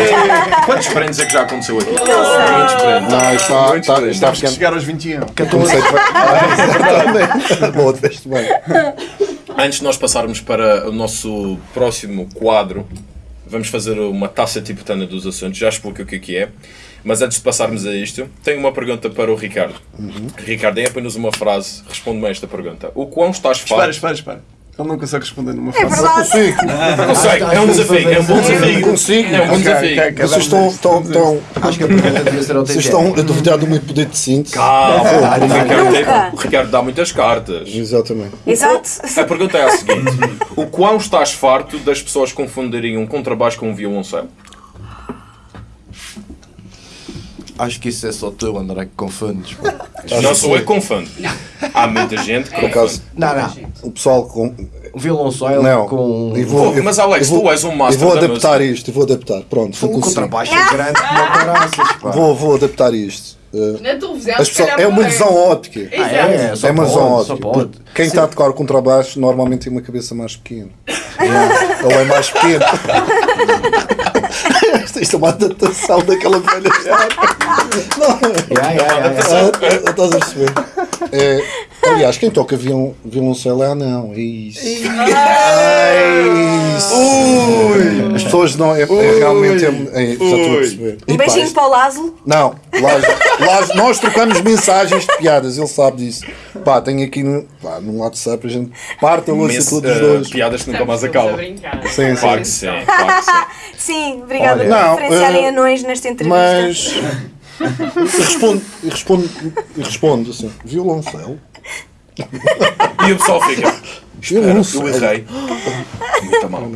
<laughs> Quantos prendes é que já aconteceu aqui? sei. Muitos prendes. Não, está, está, está que ficando. chegar aos 21. Cantou um jeito bem. <laughs> Boa, fez bem. Antes de nós passarmos para o nosso próximo quadro, vamos fazer uma taça tibetana dos assuntos. Já expliquei o que é que é. Mas antes de passarmos a isto, tenho uma pergunta para o Ricardo. Ricardo, é apenas uma frase. Responde-me a esta pergunta. O quão estás Espera, farto? espera, espera. Ele não consegue responder numa É frase. verdade. Consigo. <laughs> Não sei, é um desafio. É um bom desafio. Consigo. É um bom desafio. Vocês estão, estão, estão, Acho que a pergunta devia ser vocês estão a duvidar do meu poder de síntese. Calma, o Ricardo, Nunca. tem- o Ricardo dá muitas cartas. Exatamente. Exato. A pergunta é a seguinte: O quão estás farto das pessoas confundirem um contrabaixo com um violoncelo? Acho que isso é só tu, André, que confundes. <laughs> Não sou eu que confundo. Há muita gente que Por acaso, Não, não. o pessoal com. O violoncelo Não. com E vou- Pô, mas, Alex, eu vou- tu és um master Eu vou da adaptar isto, eu vou adaptar. Pronto, vou conseguir. contrabaixo é grande como caraças, pá. Vou, vou adaptar isto. Uh, Na televisão, as pessoas, é uma visão óptica. Exato. Ah, é, só é uma só ótica. Quem está a tocar o contrabaixo normalmente tem uma cabeça mais pequena. Ele é mais pequeno. <laughs> Isto é uma adaptação daquela velha <laughs> história. Yeah, yeah, yeah, yeah. Ah, ah, Estás a perceber? É, aliás, quem toca violon, violoncelo é anão. É isso. É isso. As pessoas não. É, é realmente. É, é, já estou a perceber. Um E pá, beijinho isto- para o Lázaro. Não, lá, lá- nós trocamos mensagens de piadas, ele sabe disso. Pá, tenho aqui no, pá, no WhatsApp, a gente parte a louça todos os eh, dois. piadas que nunca mais acabam. Sim, sim. Claro que sim, <laughs> sim. Obrigada Olha, por não, referenciarem eh, anões nesta entrevista. Mas. <laughs> Eu respondo, respondo assim: violoncelo? <laughs> E o pessoal fica. Espera, eu Violoncelo. errei. Muito mal.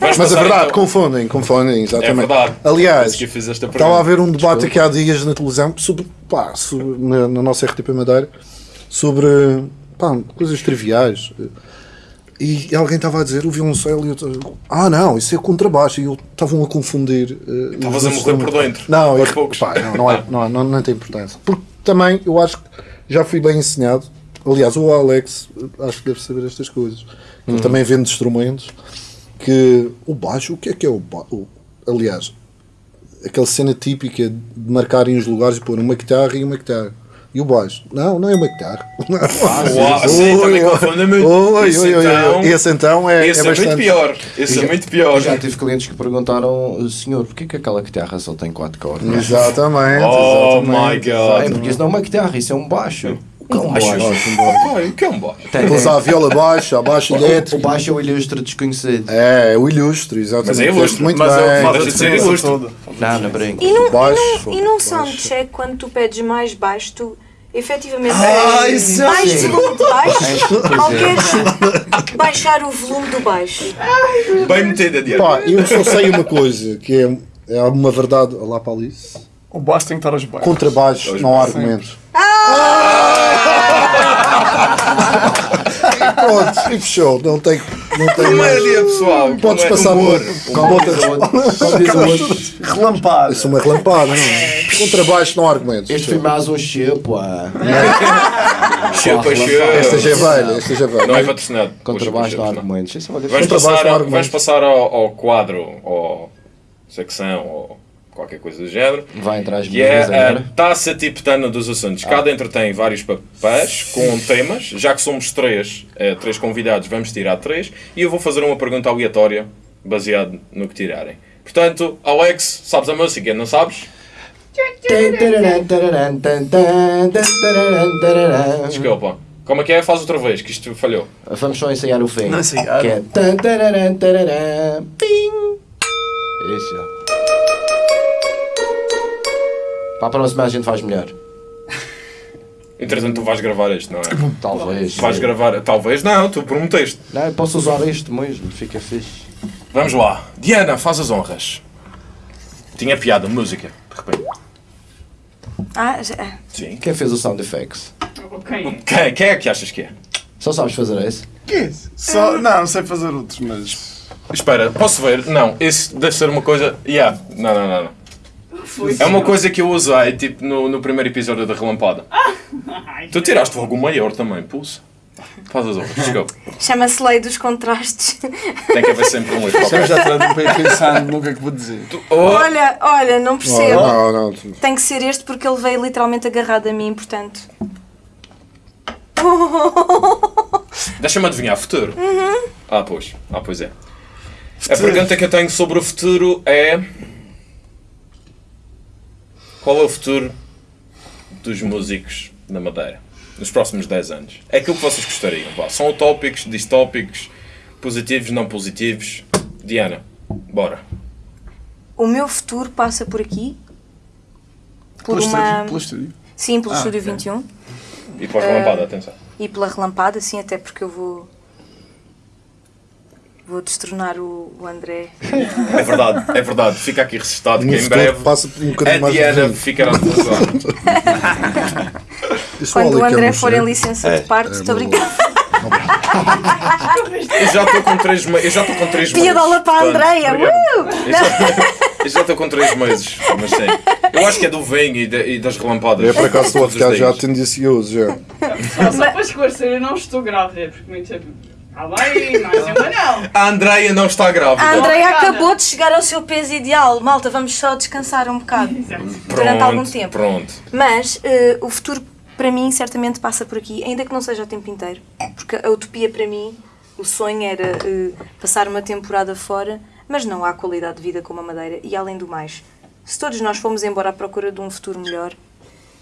Mas é verdade, então. confundem, confundem, exatamente. É verdade. Aliás, estava a haver um debate aqui há dias na televisão sobre, pá, sobre- na, na nossa RTP Madeira sobre pá, coisas triviais. E alguém estava a dizer o violoncelo e eu estava, ah não, isso é contrabaixo. E eu estavam a confundir. eh, Estavas a morrer por dentro. Não, eu- poucos. pá, não, não, é, não, é- não, não tem importância. Porque também eu acho que já fui bem ensinado. Aliás, o Alex acho que deve saber estas coisas. Hum. Ele também vende instrumentos. Que o baixo, o que é que é o baixo? Aliás, aquela cena típica de marcarem os lugares e pôr uma guitarra e uma guitarra. E o baixo? Não, não é uma guitarra. <laughs> Uau, sim, também confunde muito. Oi, Esse oi, oi, então-. Esse então é, Esse é é bastante. muito pior. Esse é Já- muito pior. Já tive clientes que perguntaram, senhor, porquê que aquela guitarra só tem quatro cordas? Exatamente. Oh exatamente, my God. É, porque isso não é uma guitarra, isso é um baixo. O que é um baixo? baixo? O que é um baixo? Tem- Depois há a viola baixa, a baixa O elétrica. baixo é o ilustre desconhecido. É, é o ilustre, exatamente. Mas é ilustre, Muito Mas bem. faz a Deixa de ser ilustre. Não, não brinco. E num, Baixo, e e baixo. soundcheck, quando tu pedes mais baixo, tu efetivamente Ah, isso é de baixo ou é. queres baixar o volume do baixo? Bem metido adiante. Pá, eu só sei uma coisa, que é, é uma verdade. Olá, para Alice. O baixo tem que estar aos baixos. Contrabaixo, Dois não há baixos. argumentos. <laughs> Pronto, e fechou. Não tem. Não tem mais. Comédia, pessoal. Podes Comé- passar humor. por. Outro. Como diz o outro. Relampada. Isso é uma relampada, não é? Contrabaixo, não há argumentos. Este foi mais um chepo. Chupa, chupa. Esta já é velha, esta já é velha. Não é patrocinado. Contrabaixo, não há Chupa, chupa, não. argumentos. Passar, há ao- argumentos. vamos passar ao, ao quadro, ou secção, ou qualquer coisa do género. Vai entrar as Que é a taça tibetana dos assuntos. Cada entre tem vários papéis com temas. Já que somos três, eh, três convidados, vamos tirar três. E eu vou fazer uma pergunta aleatória, baseado no que tirarem. Portanto, Alex, sabes a música? Não sabes? Desculpa. Como é que é? Faz outra vez, que isto falhou. Vamos só ensaiar o fim. Não ensaiar. Que é. tararam, tararam, Ping! Isso. Para a próxima a gente faz melhor. <laughs> Entretanto, tu vais gravar este, não é? Talvez. Vais gravar. Talvez não, tu prometeste. Não, eu posso usar isto mesmo, fica fixe. Vamos lá. Diana, faz as honras. Tinha piada, música, de repente. Ah, já- Sim. Quem fez o sound effects? Ok. Quem, quem é que achas que é? Só sabes fazer esse? Que é isso? Só, não, não sei fazer outros, mas. Espera, posso ver? Não, esse deve ser uma coisa. Yeah. Não, não, não. não. Foi. É uma coisa que eu usei tipo no, no primeiro episódio da Relampada. <laughs> Ai, Tu tiraste logo o maior também, pulsa. Faz as honras, desculpa. Chama-se Lei dos Contrastes. Tem que haver sempre um livro Estamos qualquer. já atrás de um pé pensando no que é que vou dizer. Oh, Olha, olha, não percebo. Não, não, não. Tem que ser este porque ele veio literalmente agarrado a mim, portanto. <laughs> Deixa-me adivinhar, futuro. Ah, pois. Ah, pois é. A pergunta que eu tenho sobre o futuro é. Qual é o futuro dos músicos na Madeira nos próximos 10 anos? É aquilo que vocês gostariam. Vá. São utópicos, distópicos, positivos, não positivos. Diana, bora. O meu futuro passa por aqui. Por Pelo uma. estúdio. Pelo estúdio. Sim, pelo Ah, Estúdio ok. 21. E para a relampada, atenção. E pela relampada, sim, até porque eu vou. Vou destronar o, o André. É verdade, é verdade. Fica aqui registado que em breve passa um a Diana de ficará relacionada. <laughs> Isso Quando o que André for em licença É, de parte, estou a brincar. <laughs> Eu já estou com 3 meses. Eu já estou com 3 meses. Piadola para a Andreia! Uh! Eu já- estou com 3 meses, mas sim. Eu acho que é do vinho e, de- e das relampadas. Eu por acaso estou a ficar já tendencioso já. Só, só para esclarecer, eu não estou grávida, porque muito tempo. Está bem, mais uma não. A Andreia não está grávida. A Andrea Obrigada. acabou de chegar ao seu peso ideal. Malta, vamos só descansar um bocado. Exato. durante algum Pronto, tempo. Pronto. Mas eh, o futuro para mim certamente passa por aqui, ainda que não seja o tempo inteiro. Porque a utopia para mim, o sonho era eh, passar uma temporada fora, mas não há qualidade de vida como a Madeira. E além do mais, se todos nós fomos embora à procura de um futuro melhor,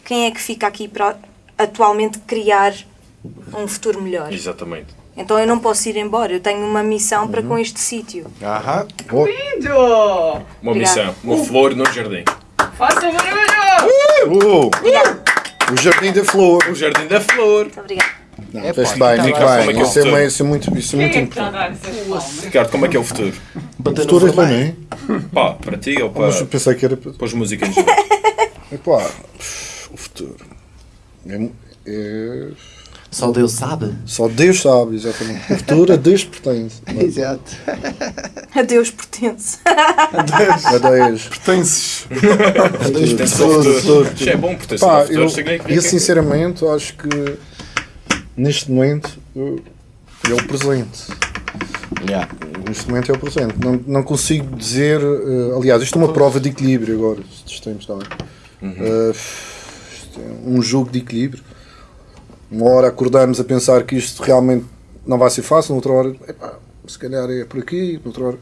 quem é que fica aqui para atualmente criar um futuro melhor? Exatamente. Então eu não posso ir embora, eu tenho uma missão para Uhum. com este sítio. Aham. Lindo! Uma Obrigada. missão. Uma flor no jardim. Faça barulho! Uh, o Jardim da Flor. O jardim da flor. Muito obrigada. Não, Epá, fez bem, tá muito lá. Como é bem. que é o Isso é, uma- isso é muito, isso é Quem muito é que está a importante. dar essas palmas? Ricardo, como é que é o futuro? Bater no Futuro é para vermelho. mim. Pá, para ti ou para, Mas eu pensei que era para. para os músicos? <laughs> Epá, o futuro. É, é- Só Deus sabe. só Deus sabe, exatamente. O futuro a Deus pertence. <laughs> Exato. A Deus pertence. A Deus. Pertences. Pertence ao Futuro, futuro. futuro. Isto é bom, pertence Pá, ao futuro. eu, significa eu sinceramente acho que neste momento eu- é o presente. Yeah. Neste momento é o presente. Não, não consigo dizer. eh, aliás, isto é uma prova de equilíbrio agora. Tempos também. Eh, isto é um jogo de equilíbrio. Uma hora acordamos a pensar que isto realmente não vai ser fácil, noutra hora, epá, se calhar é por aqui, noutra hora.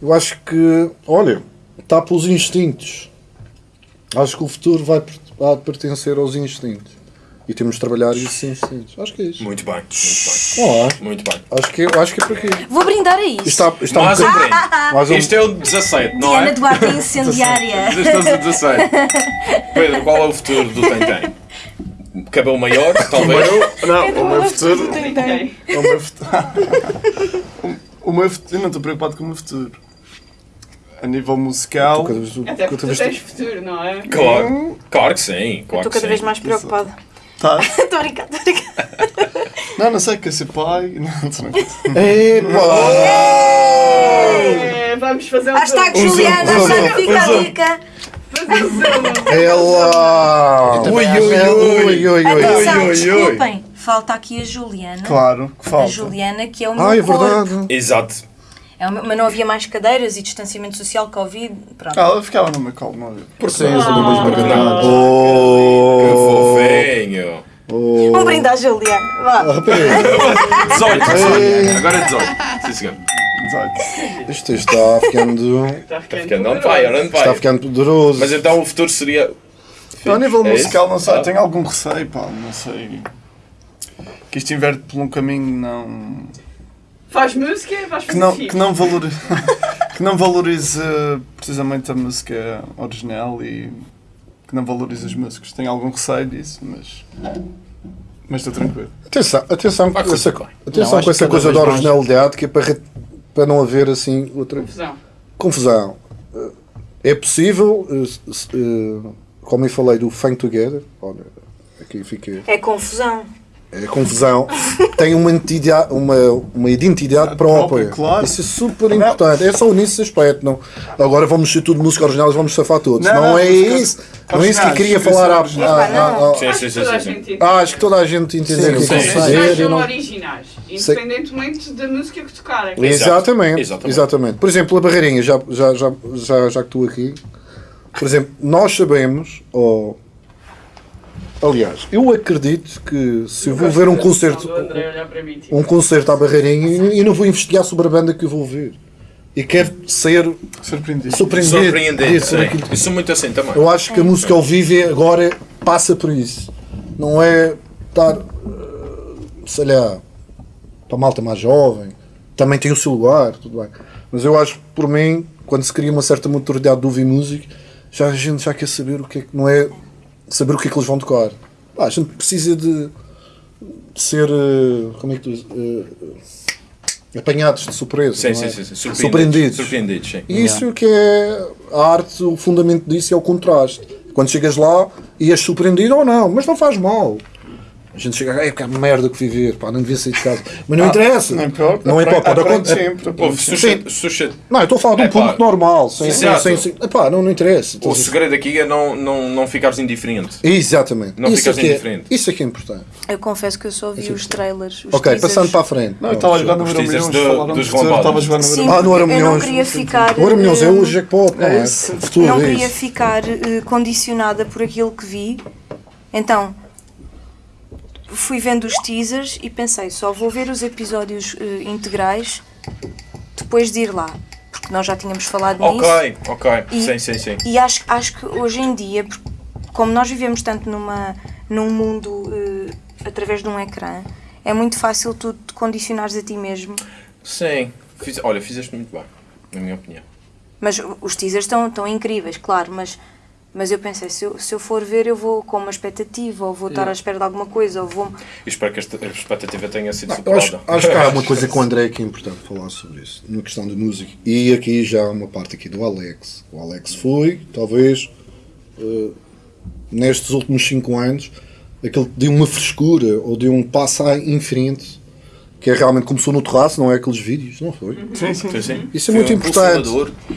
Eu acho que, olha, está pelos instintos. Acho que o futuro vai, vai pertencer aos instintos. E temos de trabalhar esses instintos. Acho que é isso. Muito bem, muito Olá. bem. Muito bem. Acho que, acho que é por aqui. Vou brindar a isto. está, isto está um Mais um brinde. mais um- Isto é o 17, não Diana é? Duarte é incendiária. Estás a 17. Pedro, qual é o futuro do Tentem? Cabelo maior, <laughs> talvez? Não, o meu futuro. O meu futuro. O meu futuro. Eu não estou preocupado com o meu futuro. a nível musical. Até cada porque tu vez tens futuro, não é? Claro, claro que sim. Claro estou que cada vez mais preocupada. Tá. <laughs> Estou a brincar, estou a brincar. Não, não sei, quer ser pai. <laughs> Não, tô brincando. É, vamos fazer um Hashtag. Juliana, zoom, hashtag fica a dica. Ela! Ui, ui, ui, ui, Atenção, ui, ui. desculpem. Falta aqui a Juliana. Claro, que A falta. Juliana, que é o meu Ah, é corpo. verdade. Exato. É uma- mas não havia mais cadeiras e distanciamento social, Covid. Pronto. Ah, ela ficava no meu colo, não havia. Por do mesmo Não. garganta. Que Oh! fofinho. Um brinde à Juliana. Vá. 18, 18. <laughs> Agora é 18. Sim, senhor. Exato. <laughs> Isto está ficando. Está ficando on fire, on Está fire. ficando poderoso. Mas então o futuro seria. A nível É musical, isso? não sei, Ah. tenho algum receio, pá, não sei. Que isto inverte por um caminho não. Faz música, vais que fazer não, que não, valorize, <laughs> que não valorize precisamente a música original e que não valorize os músicos. Tenho algum receio disso, mas. Mas estou tranquilo. Atenção, atenção, com essa, atenção com essa coisa da vez mais- originalidade que é para, para não haver assim outra Confusão. confusão. É possível, eh, eh, como eu falei do Fang Together, olha, aqui fica. É confusão. É confusão. Tem uma identidade, uma, uma identidade própria. claro. Isso é super importante. É só nesse aspecto. Não. Agora vamos ser tudo música original e vamos safar todos. Não, Não, não, é isso. Não é isso que eu queria falar. à- Acho sim, que sim, toda a gente entende. Ah, acho que toda a gente entendeu o que sim, eu sim. quero dizer. originais e independentemente da música que tocarem. Exatamente, Exatamente. exatamente. Por exemplo, a barreirinha, já, já, já, já, já que estou aqui, por exemplo, nós sabemos, ou aliás, eu acredito que se eu vou ver um concerto, mim, tipo, um concerto à barreirinha, eu não vou investigar sobre a banda que eu vou ver. E quero ser Surpreendido. surpreendido. Daquilo. Isso sou muito assim também. Eu acho que a música ao vivo é- agora passa por isso. Não é estar, eh, sei lá, para a malta mais jovem, também tem o seu lugar, tudo bem. Mas eu acho que por mim, quando se cria uma certa maturidade de ouvir música, já a gente já quer saber o que é que não é saber o que é que eles vão tocar. Pá, a gente precisa de, ser eh, como é que tu dizes? Eh, apanhados de surpresa. Sim, não sim, é? sim, sim. Surpreendidos. Surpreendidos, sim. E isso que é a arte, o fundamento disso é o contraste. Quando chegas lá e és surpreendido ou não, mas não faz mal. A gente chega, é que merda que fui ver, pá, não devia sair de casa. Mas não interessa. Não importa. Não importa. Pode aprende. Ouve, aprende sempre. sushi. Não, eu estou a falar de um É público normal, sem, sem, sem, sem- epá, não, não interessa. O a- segredo aqui é não, não, não ficares indiferente. Exatamente. Não isso, ficas é que é, indiferente. isso é que é importante. Eu confesso que eu só vi os trailers. Os ok, teasers. passando para a frente. Não, eu estava a jogar no Os Euro teasers Milhões, do- falaram dos de futuro, Lambados. estava a jogar no Ah, no porque Euro eu não queria ficar. O Euro Milhões é eh, o jackpot, não é? não é queria isso. ficar eh, condicionada por aquilo que vi. Então, fui vendo os teasers e pensei, só vou ver os episódios eh, integrais depois de ir lá. Porque nós já tínhamos falado nisso. Ok, ok. E- Sim, sim, sim. E acho, acho que hoje em dia, como nós vivemos tanto numa, num mundo eh, através de um ecrã, é muito fácil tu te condicionares a ti mesmo. Sim. Fiz- olha, fizeste muito bem, na minha opinião. Mas os teasers estão, estão incríveis, claro, mas, mas eu pensei, se eu, se eu for ver, eu vou com uma expectativa, ou vou estar à espera de alguma coisa, ou vou. E espero que esta expectativa tenha sido Eu acho, superada. acho que há uma coisa <laughs> com o André que é importante falar sobre isso, na questão de música. E aqui já há uma parte aqui do Alex. O Alex foi, talvez, eh, nestes últimos 5 anos, aquele que deu uma frescura ou deu um passo em frente, que é realmente começou no terraço, não é aqueles vídeos, não foi? Sim, sim. Sim, sim. Isso é Foi muito um importante.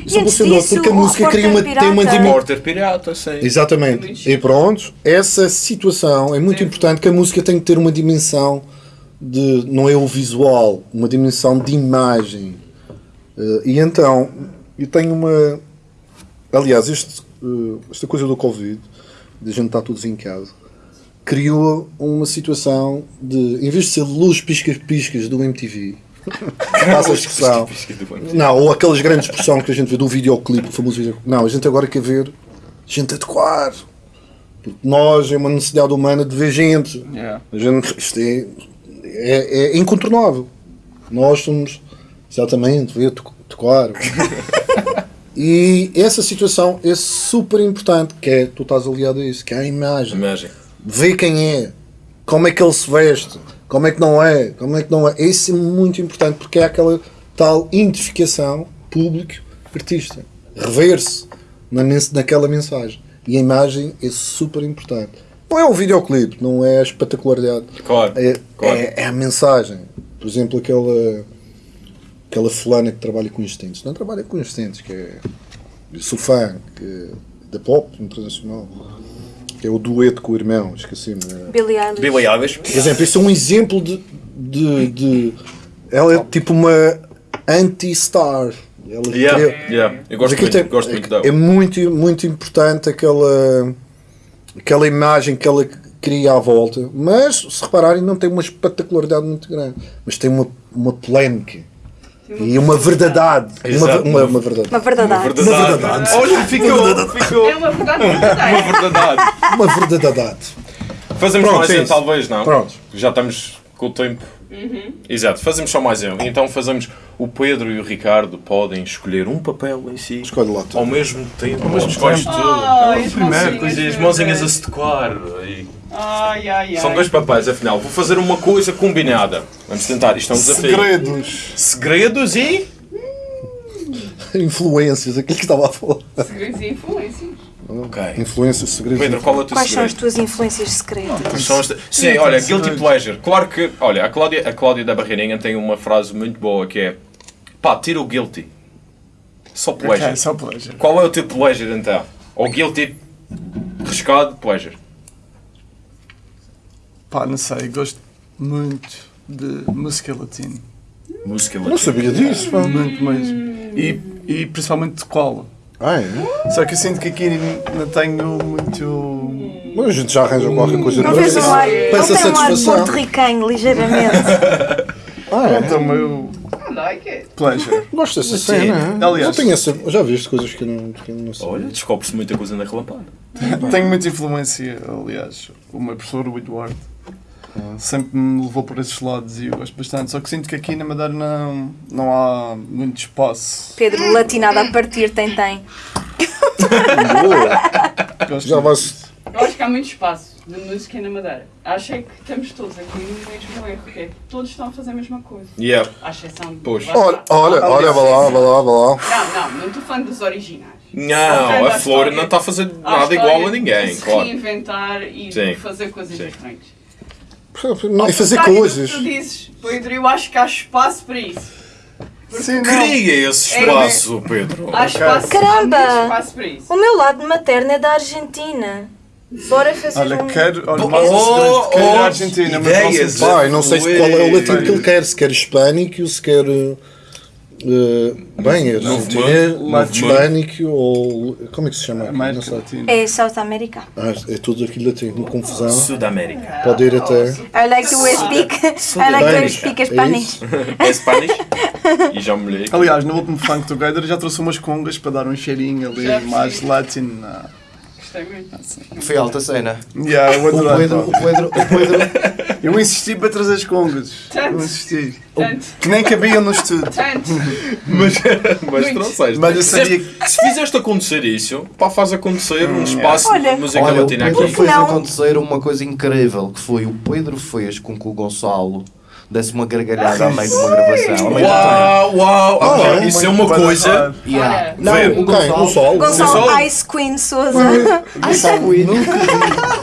Isso é disso, porque a música cria uma, tem uma dimensão. Pirata, sim. Exatamente. E pronto, essa situação é muito importante que a música tem que ter uma dimensão de não é o visual, uma dimensão de imagem. Eh, e então, eu tenho uma. Aliás, este, eh, esta coisa do Covid, de a gente estar todos em casa, criou uma situação de, em vez de ser luz piscas-piscas do MTV, passa <laughs> a expressão, não, ou aquelas grandes expressão que a gente vê do videoclipe, o famoso videoclipe. Não, a gente agora quer ver gente a tocar. Porque nós é uma necessidade humana de ver gente. Yeah. A gente, isto é, é, é incontornável. Nós somos exatamente ver tocar. <laughs> e essa situação é super importante, que é, tu estás aliado a isso, que é a imagem. Imagem. Ver quem é, como é que ele se veste, como é que não é, como é que não é. Isso é muito importante porque é aquela tal identificação público-artista. rever-se na, naquela mensagem. E a imagem é super importante. Não é o videoclipe, não é a espetacularidade. Claro. É, claro. é, é a mensagem. Por exemplo, aquela, aquela fulana que trabalha com instintos. Não trabalha com instintos, que é. eu Sou fã que, da pop internacional. Que é o dueto com o irmão, esqueci-me. é- Billie Eilish. Billy Eilish. por exemplo, isso é um exemplo de. de, de- ela é tipo uma anti-star. Ela Yeah, criou- yeah. Eu gosto muito, tem- gosto muito é, dela. é muito, muito importante aquela, aquela imagem que ela cria à volta. Mas, se repararem, não tem uma espetacularidade muito grande. Mas tem uma, uma polémica. E uma verdade. Uma, Exato. uma, uma verdade. Uma verdade. Verdade. Olha, ficou, ficou. É uma verdade. Uma verdade. Uma verdade. Fazemos Pronto, mais é um, talvez, não? Pronto. Já estamos com o tempo. Exato, fazemos só mais um. Então fazemos o Pedro e o Ricardo podem escolher um papel em si Escolhe lá tu. ao mesmo tempo. Ao mesmo escolhes tempo. tu. Ai, as primeiro, mãozinhas Coisas, as verdes. mãozinhas a se tocar. e- Ai, ai, ai. São dois papéis, afinal. Vou fazer uma coisa combinada. Vamos tentar, isto é um desafio. Segredos. Segredos e. <laughs> Influências, aquilo que estava a falar. Segredos e influências. Ok. Influências, segredos. Pedro, qual é o teu Quais são as segredo? tuas influências secretas? São as- Sim, olha, guilty pleasure. Claro que, olha, a Cláudia, a Cláudia da Barreirinha tem uma frase muito boa que é pá, tira o guilty. Só pleasure. Ok, só pleasure. Qual é o teu pleasure então? Ou guilty, riscado, pleasure. Pá, não sei, gosto muito de música latina. Música Não sabia disso, pá. Muito mesmo. E, e principalmente de cola. Ah, é? Só que eu sinto que aqui não tenho muito. Mas a gente já arranja qualquer coisa Não para vês um ar, não essa tem um ar satisfação. porto-ricanho, ligeiramente. Ah, é? Pronto, é o meu I like it. pleasure. Gosto dessa Sim. cena. é? Aliás- Eu tenho essa, já viste coisas que eu não, que eu não sei. Olha, descobre-se muita coisa na relampada. Tenho muita influência, aliás. O meu professor, o Eduardo, sempre me levou por esses lados e eu gosto bastante. Só que sinto que aqui na Madeira não, não há muito espaço. Pedro, latinado a partir, tem, tem. Boa. <laughs> Gosto Já vai-se. Eu acho que há muito espaço de música na Madeira. Acho é que estamos todos aqui no mesmo erro, que é que todos estão a fazer a mesma coisa. Yeah. À exceção de. Pois. Olha, olha, olha, vá lá, vá lá, vá lá. Não, não, não estou falando dos originais. Não, a Flor não está a fazer nada igual a de ninguém, se claro. reinventar e de Sim. fazer coisas Sim. diferentes. Não, e fazer coisas. que Tu dizes, Pedro, eu acho que há espaço para isso. Sim. Cria esse espaço, Pedro. Há espaço, Caramba! há espaço para isso. O meu lado materno é da Argentina. Bora fazer Olha, um... quero. Olha, Oh, mais um segredo. Quero ir oh, Argentina, mas ideias. não sei. Eu não sei se qual é o latim que ele quer, se quer hispânico, se quer. Uh, bem, é argentino, hispânico ou. Como é que se chama? Não América sei. Latina. É South America. Ah, é tudo aquilo latino, uma confusão. Sudamérica. Pode ir até. I like to speak, I like to speak É Spanish. isso? É Spanish? E já me molhei. Aliás, no último Funk Together já trouxe umas congas para dar um cheirinho ali mais latino. Gostei muito. Foi alta cena. Yeah, eu O. Pedro, o Pedro, o Pedro, <laughs> Eu insisti para trazer as congas. Tanto. Eu insisti. Tanto, Que nem cabiam no estúdio. tanto. <laughs> Mas, mas Muito. trouxeste. Mas eu sabia Fizeste- Se fizeste acontecer isso, pá, faz acontecer um espaço Olha. de música olha, o latina Pedro aqui. fez acontecer uma coisa incrível, que foi o Pedro fez com que o Gonçalo desse uma gargalhada a meio de uma gravação. a meio do Uau, uau, Ah, ok, é? isso é uma coisa. tempo. Yeah. Olha. Não, Vê. o Quem? O Gonçalo. sol? Gonçalo Gonçalo. Ice Queen Souza. Ai, sabe, nunca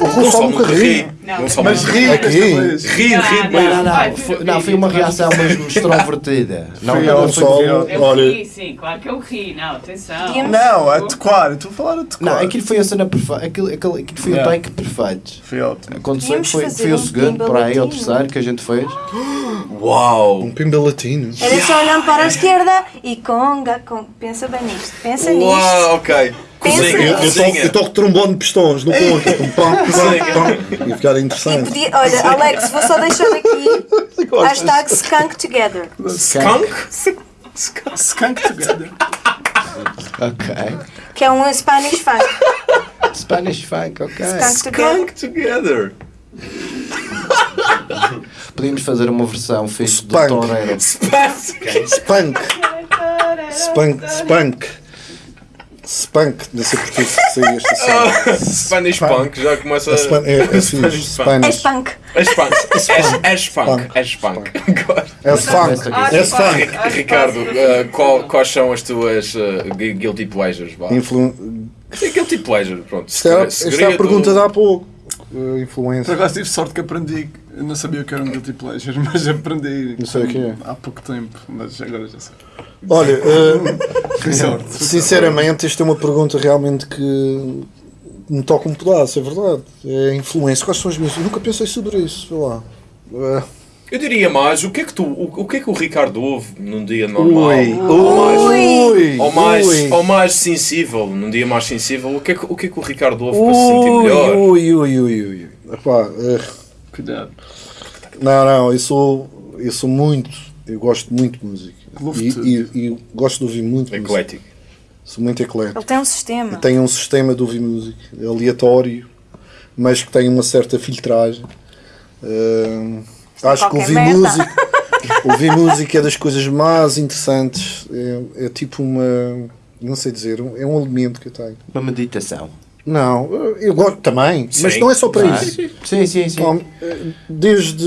O Gonçalo nunca ri. Não, Gonçalo Mas ri Aqui. Ri, ri, Não, Não, não, não. Foi, não, foi uma reação mesmo extrovertida. <laughs> Não, Foi não Gonçalo, Eu olha. ri, sim, claro que eu ri. Não, atenção. Não, a tocar. Estou a falar a tocar. Não, aquilo foi a cena perfeita. Aquilo, aquilo, aquilo foi o take perfeito. Foi ótimo. Aconteceu, foi, foi o segundo, por aí, o terceiro que a gente fez. <gasps> Uau! Um pimba latino. Era só olhando para a esquerda e conga, conga. Pensa bem nisto, pensa nisto. Uau, ok. Pensa Cozinha, Eu, eu, toco, eu toco trombone de pistões no conto. Pum, pam, pam, pam. E ficar E interessante. podia, olha, Alex, vou só deixar aqui <laughs> hashtag skunk together. Skunk? Skunk Together. <laughs> Ok. Que é um Spanish funk. Spanish funk, ok. Skunk together. Skunk together. <laughs> Podíamos fazer uma versão fixe de Spunk. Toreiro. Spunk. Spunk. Spunk. Spunk, não sei porque que saiu esta <laughs> cena. Spanish Punk já começa É, Span- é, é Spanish. É Spanish. punk. É Spunk. <laughs> É- É Spunk. Spunk. É Spunk. É Spunk. <laughs> É Spunk. acho que Ricardo, eh, qual- quais são as tuas gu- guilty pleasures? Influ... Guilty pleasure, pronto. Esta era, esta é a pergunta de há pouco. Uh, Por influência. acaso tive sorte que aprendi, eu não sabia o que era um guilty pleasure, <laughs> mas aprendi Não sei o que é. há pouco tempo, mas agora já sei. Olha, <laughs> uh, sinceramente, esta é uma pergunta realmente que me toca um pedaço, é verdade. É influência. Quais são as minhas? Eu nunca pensei sobre isso, sei lá. Uh, Eu diria mais, o que é que tu, o, o que é que o Ricardo ouve num dia normal? Ui, ou mais, ui, ou mais, ui. ou mais sensível, num dia mais sensível, o que é que o, que é que o Ricardo ouve para se sentir Ui, melhor? ui, ui, ui, ui. Epá, uh, Cuidado. não, não, eu sou, eu sou muito, eu gosto muito de música. E, e, e gosto de ouvir muito música. Eclético. Sou muito eclético. Ele tem um sistema. Tenho um sistema de ouvir música aleatório, mas que tem uma certa filtragem. Uh, acho que ouvir merda. música, <laughs> ouvir música é das coisas mais interessantes. É, é tipo uma. Não sei dizer, é um alimento que eu tenho. Uma meditação. Não, eu gosto também, mas Sim. não é só para Ah, isso. Sim, sim, sim. Não, Desde.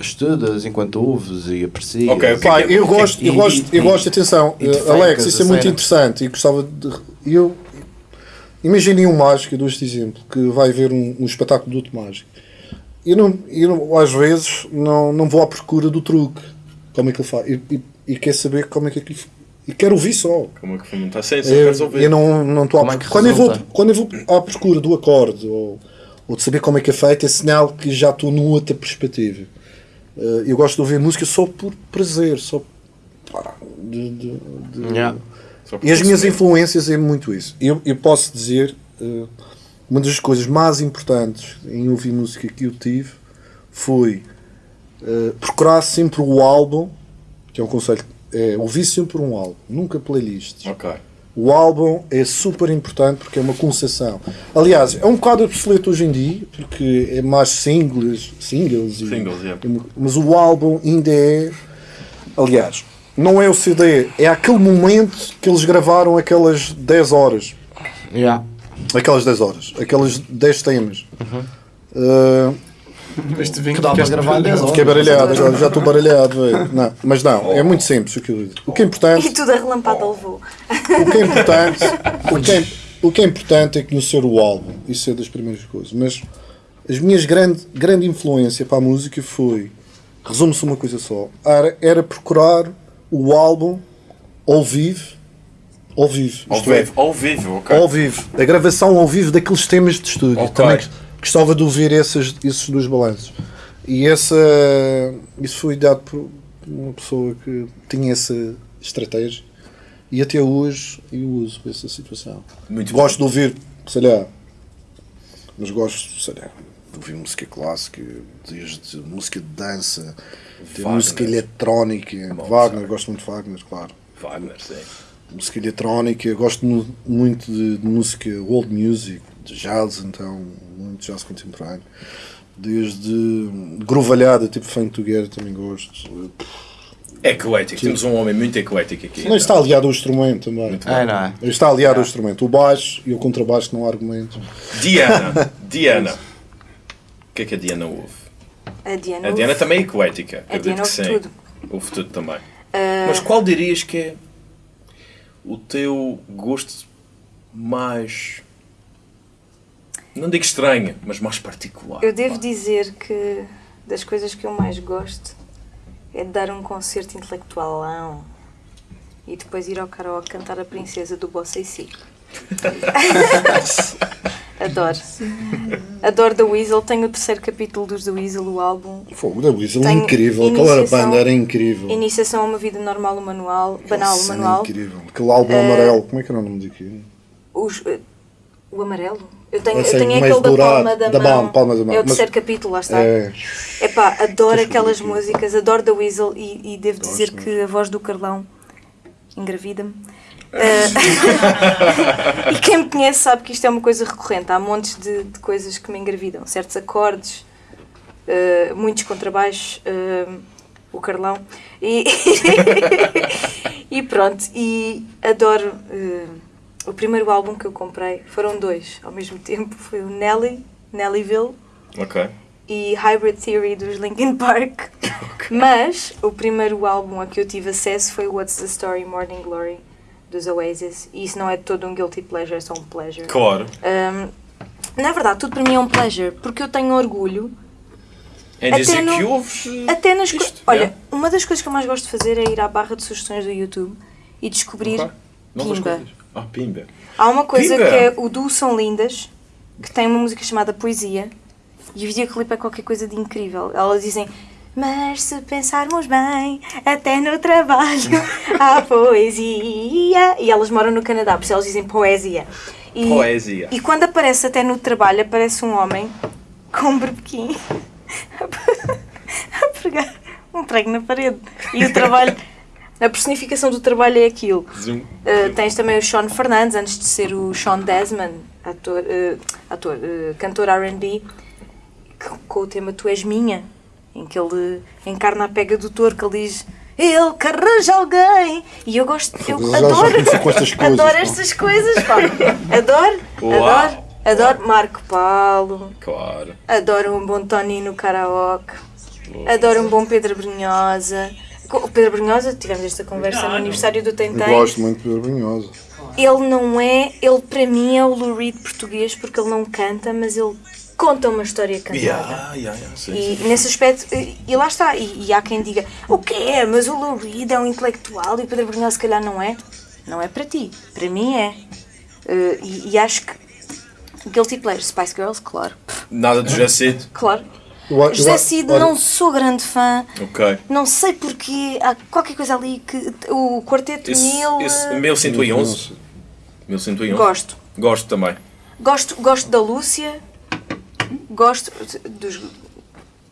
Estudas enquanto ouves e aprecias. Ok, ok. Pá, eu gosto, eu E- gosto, eu e- gosto, atenção, e te eh, Alex, isso é muito cena. interessante e gostava de. Eu, imaginem um mágico, eu dou este exemplo, que vai ver um, um espetáculo do outro mágico. Eu, não, eu às vezes não, não vou à procura do truque, como é que ele faz, e, e, e quero saber como é que aquilo. E quero ouvir só. Como é que foi montar sem só Eu, queres ouvir? eu não não estou à é que. Quando eu, vou, quando eu vou à procura do acorde ou, ou de saber como é que é feito, é sinal que já estou numa outra perspectiva. Eh, eu gosto de ouvir música só por prazer, só pá, de- de- de- Yeah. Só E as minhas influências é muito isso. Eu, eu posso dizer, eh, uma das coisas mais importantes em ouvir música que eu tive foi eh, procurar sempre o álbum, que é um conselho, é ouvir sempre um álbum, nunca playlists. Ok. O álbum é super importante porque é uma concessão. Aliás, é um bocado obsoleto hoje em dia, porque é mais singles, singles, e- Singles, yeah. mas o álbum ainda é. Aliás, não é o CD, é aquele momento que eles gravaram aquelas 10 horas. Yeah. Aquelas 10 horas, aqueles 10 temas. Uh, <laughs> Este vinho Que dá para gravar 10 horas. fiquei baralhado, agora já estou baralhado. Não, mas não, é muito simples o que eu digo. O que é importante. E tudo a relampada levou. O que é importante, o que é, o que é importante é conhecer o álbum. Isso é das primeiras coisas. Mas as minhas grande, grande influência para a música foi, resume-se uma coisa só, era, era procurar o álbum ao vivo, ao vivo, Ao é, vivo, ao vivo, ok. ao vivo, a gravação ao vivo daqueles temas de estúdio. Ok. Também gostava de ouvir esses, esses dois balanços. E essa, isso foi dado por uma pessoa que tinha essa estratégia e até hoje eu uso essa situação. Muito gosto de ouvir, sei lá, mas gosto, sei lá, de ouvir música clássica, desde música de dança, de música eletrónica, Wagner, gosto muito de Wagner, claro Wagner, sim. música eletrónica, gosto mu- muito de, de música world music, de jazz então, muito jazz contemporâneo. Desde grovalhada, tipo funk together, também gosto. Eclético. Temos um homem muito eclético aqui. Não está aliado ao instrumento também. É, não é? Está aliado ao instrumento. O baixo e o contrabaixo não há argumentos. Diana. <laughs> Diana. O que é que a Diana ouve? A Diana. A Diana também é eclética. A Acredito Diana que ouve sim. tudo. Ouve tudo também. Ah, Mas qual dirias que é o teu gosto mais. Não digo estranho, mas mais particular? Eu devo Pá. dizer que das coisas que eu mais gosto é de dar um concerto intelectualão e depois ir ao karaoke cantar a princesa do Bossa e Si. <laughs> Adoro. Adoro The Weasel. Tenho o terceiro capítulo dos The Weasel, o álbum. Fogo da Weasel, Tenho incrível. Aquela iniciação- banda era incrível. Iniciação a uma vida normal, o manual. Banal, o manual. incrível. Aquele álbum Eh, amarelo, como é que era o nome daquilo? Os, eh, o amarelo? Eu tenho, Eu tenho aquele da palma da, da mão. palma- palma da mão. É o Mas- terceiro capítulo, lá está. É, Epá, adoro aquelas músicas, adoro The Weasel e, e devo Gosto dizer mesmo. que a voz do Carlão engravida-me. <laughs> Eh, <laughs> e quem me conhece sabe que isto é uma coisa recorrente. Há montes de, de coisas que me engravidam. Certos acordes, eh, muitos contrabaixos, eh, o Carlão. E, <laughs> e pronto, e adoro o primeiro álbum que eu comprei, foram dois ao mesmo <laughs> tempo, foi o Nelly, Nellyville Ok. e Hybrid Theory dos Linkin Park. <laughs> Mas o primeiro álbum a que eu tive acesso foi What's the Story Morning Glory dos Oasis. E isso não é todo um guilty pleasure, é só um pleasure. Claro. Um, na verdade, tudo para mim é um pleasure, porque eu tenho orgulho Até dizer no- que ouves. eh, até nas isto, Olha, yeah. uma das coisas que eu mais gosto de fazer é ir à barra de sugestões do YouTube e descobrir Ok. Novas Pimba. Ah, pimba. Há uma coisa Pimba! que é o Duo São Lindas, que tem uma música chamada Poesia, e o videoclipe é qualquer coisa de incrível. Elas dizem, mas se pensarmos bem, até no trabalho <laughs> há poesia. E elas moram no Canadá, por isso elas dizem poesia. E, Poesia. E quando aparece até no trabalho, aparece um homem com um berbequim <laughs> a pregar um prego na parede. E o trabalho, a personificação do trabalho é aquilo. Zoom. Uh, tens também o Sean Fernandes, antes de ser o Sean Desmond, ator, uh, ator uh, cantor RB, com o tema Tu És Minha, em que ele encarna a pega do touro, que ele diz ele que arranja alguém. E eu gosto, eu adoro, <laughs> estas coisas, adoro estas coisas, pá. <laughs> Adoro, Uau. adoro, adoro Marco Paulo, Claro. adoro um bom Tony no karaoke, adoro um bom Pedro Brunhosa. Com O Pedro Brunhosa, tivemos esta conversa no aniversário do Eu Tentem. gosto muito de Pedro Brunhosa. Ele não é, ele para mim é o Lou Reed português porque ele não canta, mas ele conta uma história cantada. Yeah, yeah, yeah. Sim, E sim. nesse aspecto, e, e lá está, e, e há quem diga, o que é? Mas o Lou Reed é um intelectual e o Pedro Brunhosa se calhar não é. Não é para ti, para mim é. Eh, e, e acho que Guilty Pleasure, Spice Girls, claro. Nada de Jacid. Claro. Eu José Cid, olha, não sou grande fã, Ok. não sei porquê, há qualquer coisa ali que. O Quarteto Esse, Mil. esse eh, 1111. 1111. Gosto. Gosto também. Gosto, gosto da Lúcia, gosto dos.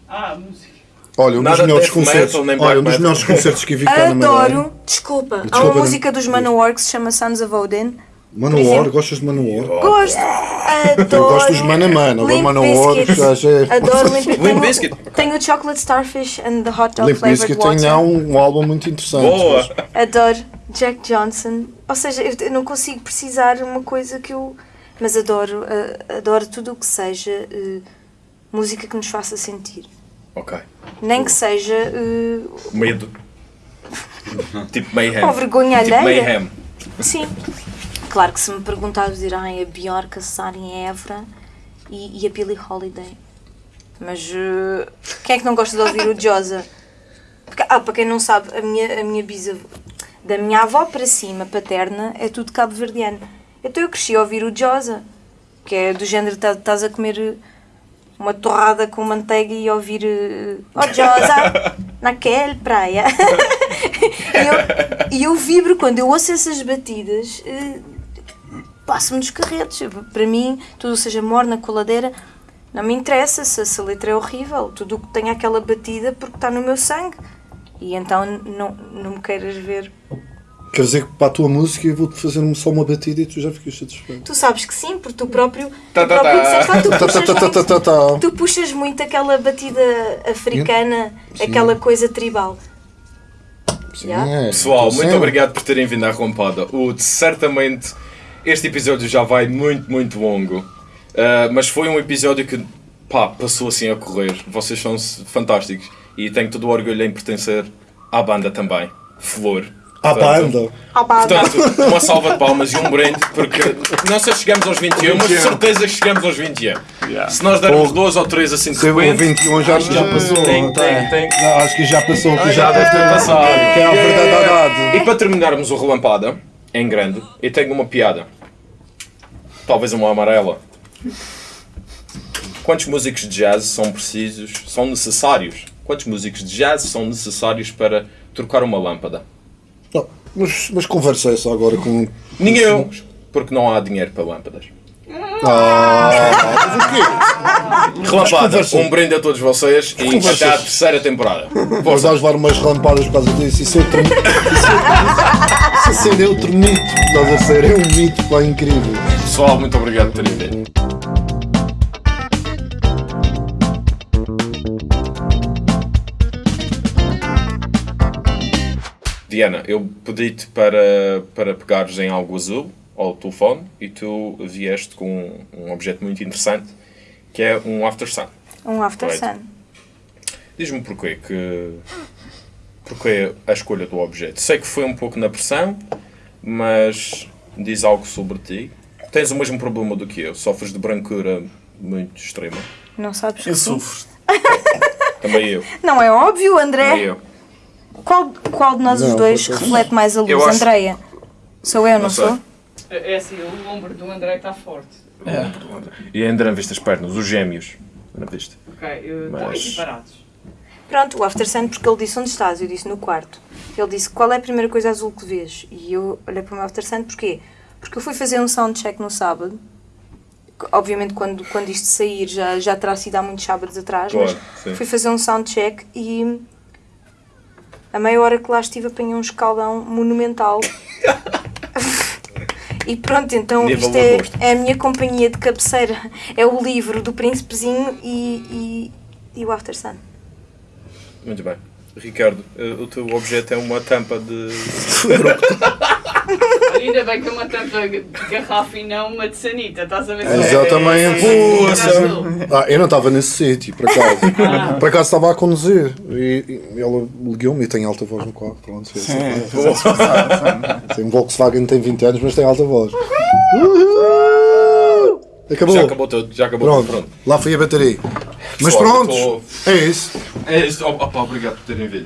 Ah, música. Olha, um dos melhores concertos. metal, Olha, um dos melhores concertos que eu vi cá na Madeira. Adoro, desculpa, há Desculpa, uma não- música dos Manowar que se chama Sons of Odin. Manowar, exemplo. gostas de Manowar? Gosto, adoro. <laughs> Eu gosto dos Mana Mana, agora Manowar já é. Adoro Limp Bizkit. Limp Tenho- o Chocolate Starfish and the Hot Dog Limp Flavored Bizkit tem um, um álbum muito interessante. Boa! Adoro Jack Johnson. Ou seja, eu não consigo precisar uma coisa que eu. Mas adoro, eh, adoro tudo o que seja eh, música que nos faça sentir. Ok. Nem que seja eh, Medo. <laughs> tipo Mayhem. Com vergonha tipo alheia. Mayhem. Sim. Claro que se me perguntares, ai, a Bjork, a Sara em Évora e, e a Billie Holiday. Mas eh, quem é que não gosta de ouvir o <laughs> Josa? Porque, ah, para quem não sabe, a minha, a minha bisavó, da minha avó para cima, paterna, é tudo cabo-verdiano. Então eu cresci a ouvir o Josa, que é do género, tá- estás a comer eh, uma torrada com manteiga e ouvir eh, Oh Josa, <laughs> naquele praia. <laughs> e, eu, e eu vibro quando eu ouço essas batidas, eh, passo-me dos carretos. Para mim, tudo seja morna, coladeira, não me interessa se, se a letra é horrível. Tudo o que tem aquela batida porque está no meu sangue. E então não, não me queiras ver. Quer dizer que para a tua música eu vou-te fazer só uma batida e tu já ficas satisfeito. Tu sabes que sim, porque tu próprio, Tá, tu tá, puxas muito-. Tu puxas muito aquela batida africana, Sim. aquela coisa tribal. Sim, Já? é, Pessoal, então, muito sim. obrigado por terem vindo à Rompada. O, certamente este episódio já vai muito, muito longo. Uh, mas foi um episódio que pá, passou assim a correr. Vocês são fantásticos. E tenho todo o orgulho em pertencer à banda também. Flor. À banda. Portanto, uma salva de palmas e um brinde, porque não sei se chegamos aos 21, mas de certeza que chegamos aos 21. Se nós dermos duas ou três assim de repente, 21 já, já passou. tem, tem, tem. Não, acho que já passou. Que já deve ter passado. Que é a verdade E para terminarmos o relampada, em grande, eu tenho uma piada. Talvez uma amarela. Quantos músicos de jazz são precisos, são necessários? Quantos músicos de jazz são necessários para trocar uma lâmpada? Não, mas, mas conversei só agora com. Nenhum, porque não há dinheiro para lâmpadas. Ah, mas o quê? Relampada, conversa. um brinde a todos vocês e Conversas. até à terceira temporada. Vamos dar levar umas lampadas por causa disso. Isso é outro mito. Isso é é outro mito. Estás a ser? É um mito, pá, incrível. Pessoal, muito obrigado por terem vindo. Diana, eu pedi-te para, para pegares em algo azul ao telefone e tu vieste com um objeto muito interessante que é um after sun. Um After Right. Sun. Diz-me porquê que. Porquê a escolha do objeto? Sei que foi um pouco na pressão, mas diz algo sobre ti. Tens o mesmo problema do que eu, sofres de brancura muito extrema. Não sabes Eu sofro. <laughs> Também eu. Não é óbvio, André? Também eu. Qual, qual de nós os Não, dois reflete mais a luz, acho- Andreia? Sou eu, não, Não sei. sou? É assim, o ombro do André está forte. E ainda não viste as pernas, os gêmeos. Não viste? Ok, eu- estão Mas- equiparados. Pronto, o After Sun, porque ele disse onde estás, eu disse no quarto. Ele disse qual é a primeira coisa azul que vês? E eu olhei para o meu After Sun, porquê? Porque eu fui fazer um soundcheck no sábado. Obviamente, quando, quando isto sair, já, já terá sido há muitos sábados atrás, Claro, mas sim. fui fazer um soundcheck e a meia hora que lá estive apanhei um escaldão monumental. <laughs> e pronto, então Nível isto é, é a minha companhia de cabeceira. É o livro do Príncipezinho e, e, e o After Sun. Muito bem. Ricardo, eh, o teu objeto é uma tampa de. <laughs> Ainda bem que é uma tampa de garrafa e não uma de sanita, estás a ver? Exatamente. Poxa! Ah, eu não estava nesse sítio, por acaso. <laughs> por acaso estava a conduzir e, e ela ligou-me e tem alta voz no carro. Pronto, fez Tem um Volkswagen tem 20 anos, mas tem alta voz. Uhul! Acabou. Já acabou tudo, já acabou Pronto, tudo. Pronto. lá foi a bateria. Mas Pessoal, pronto, eu é isso. É isso. Oh, opa, obrigado por terem vindo.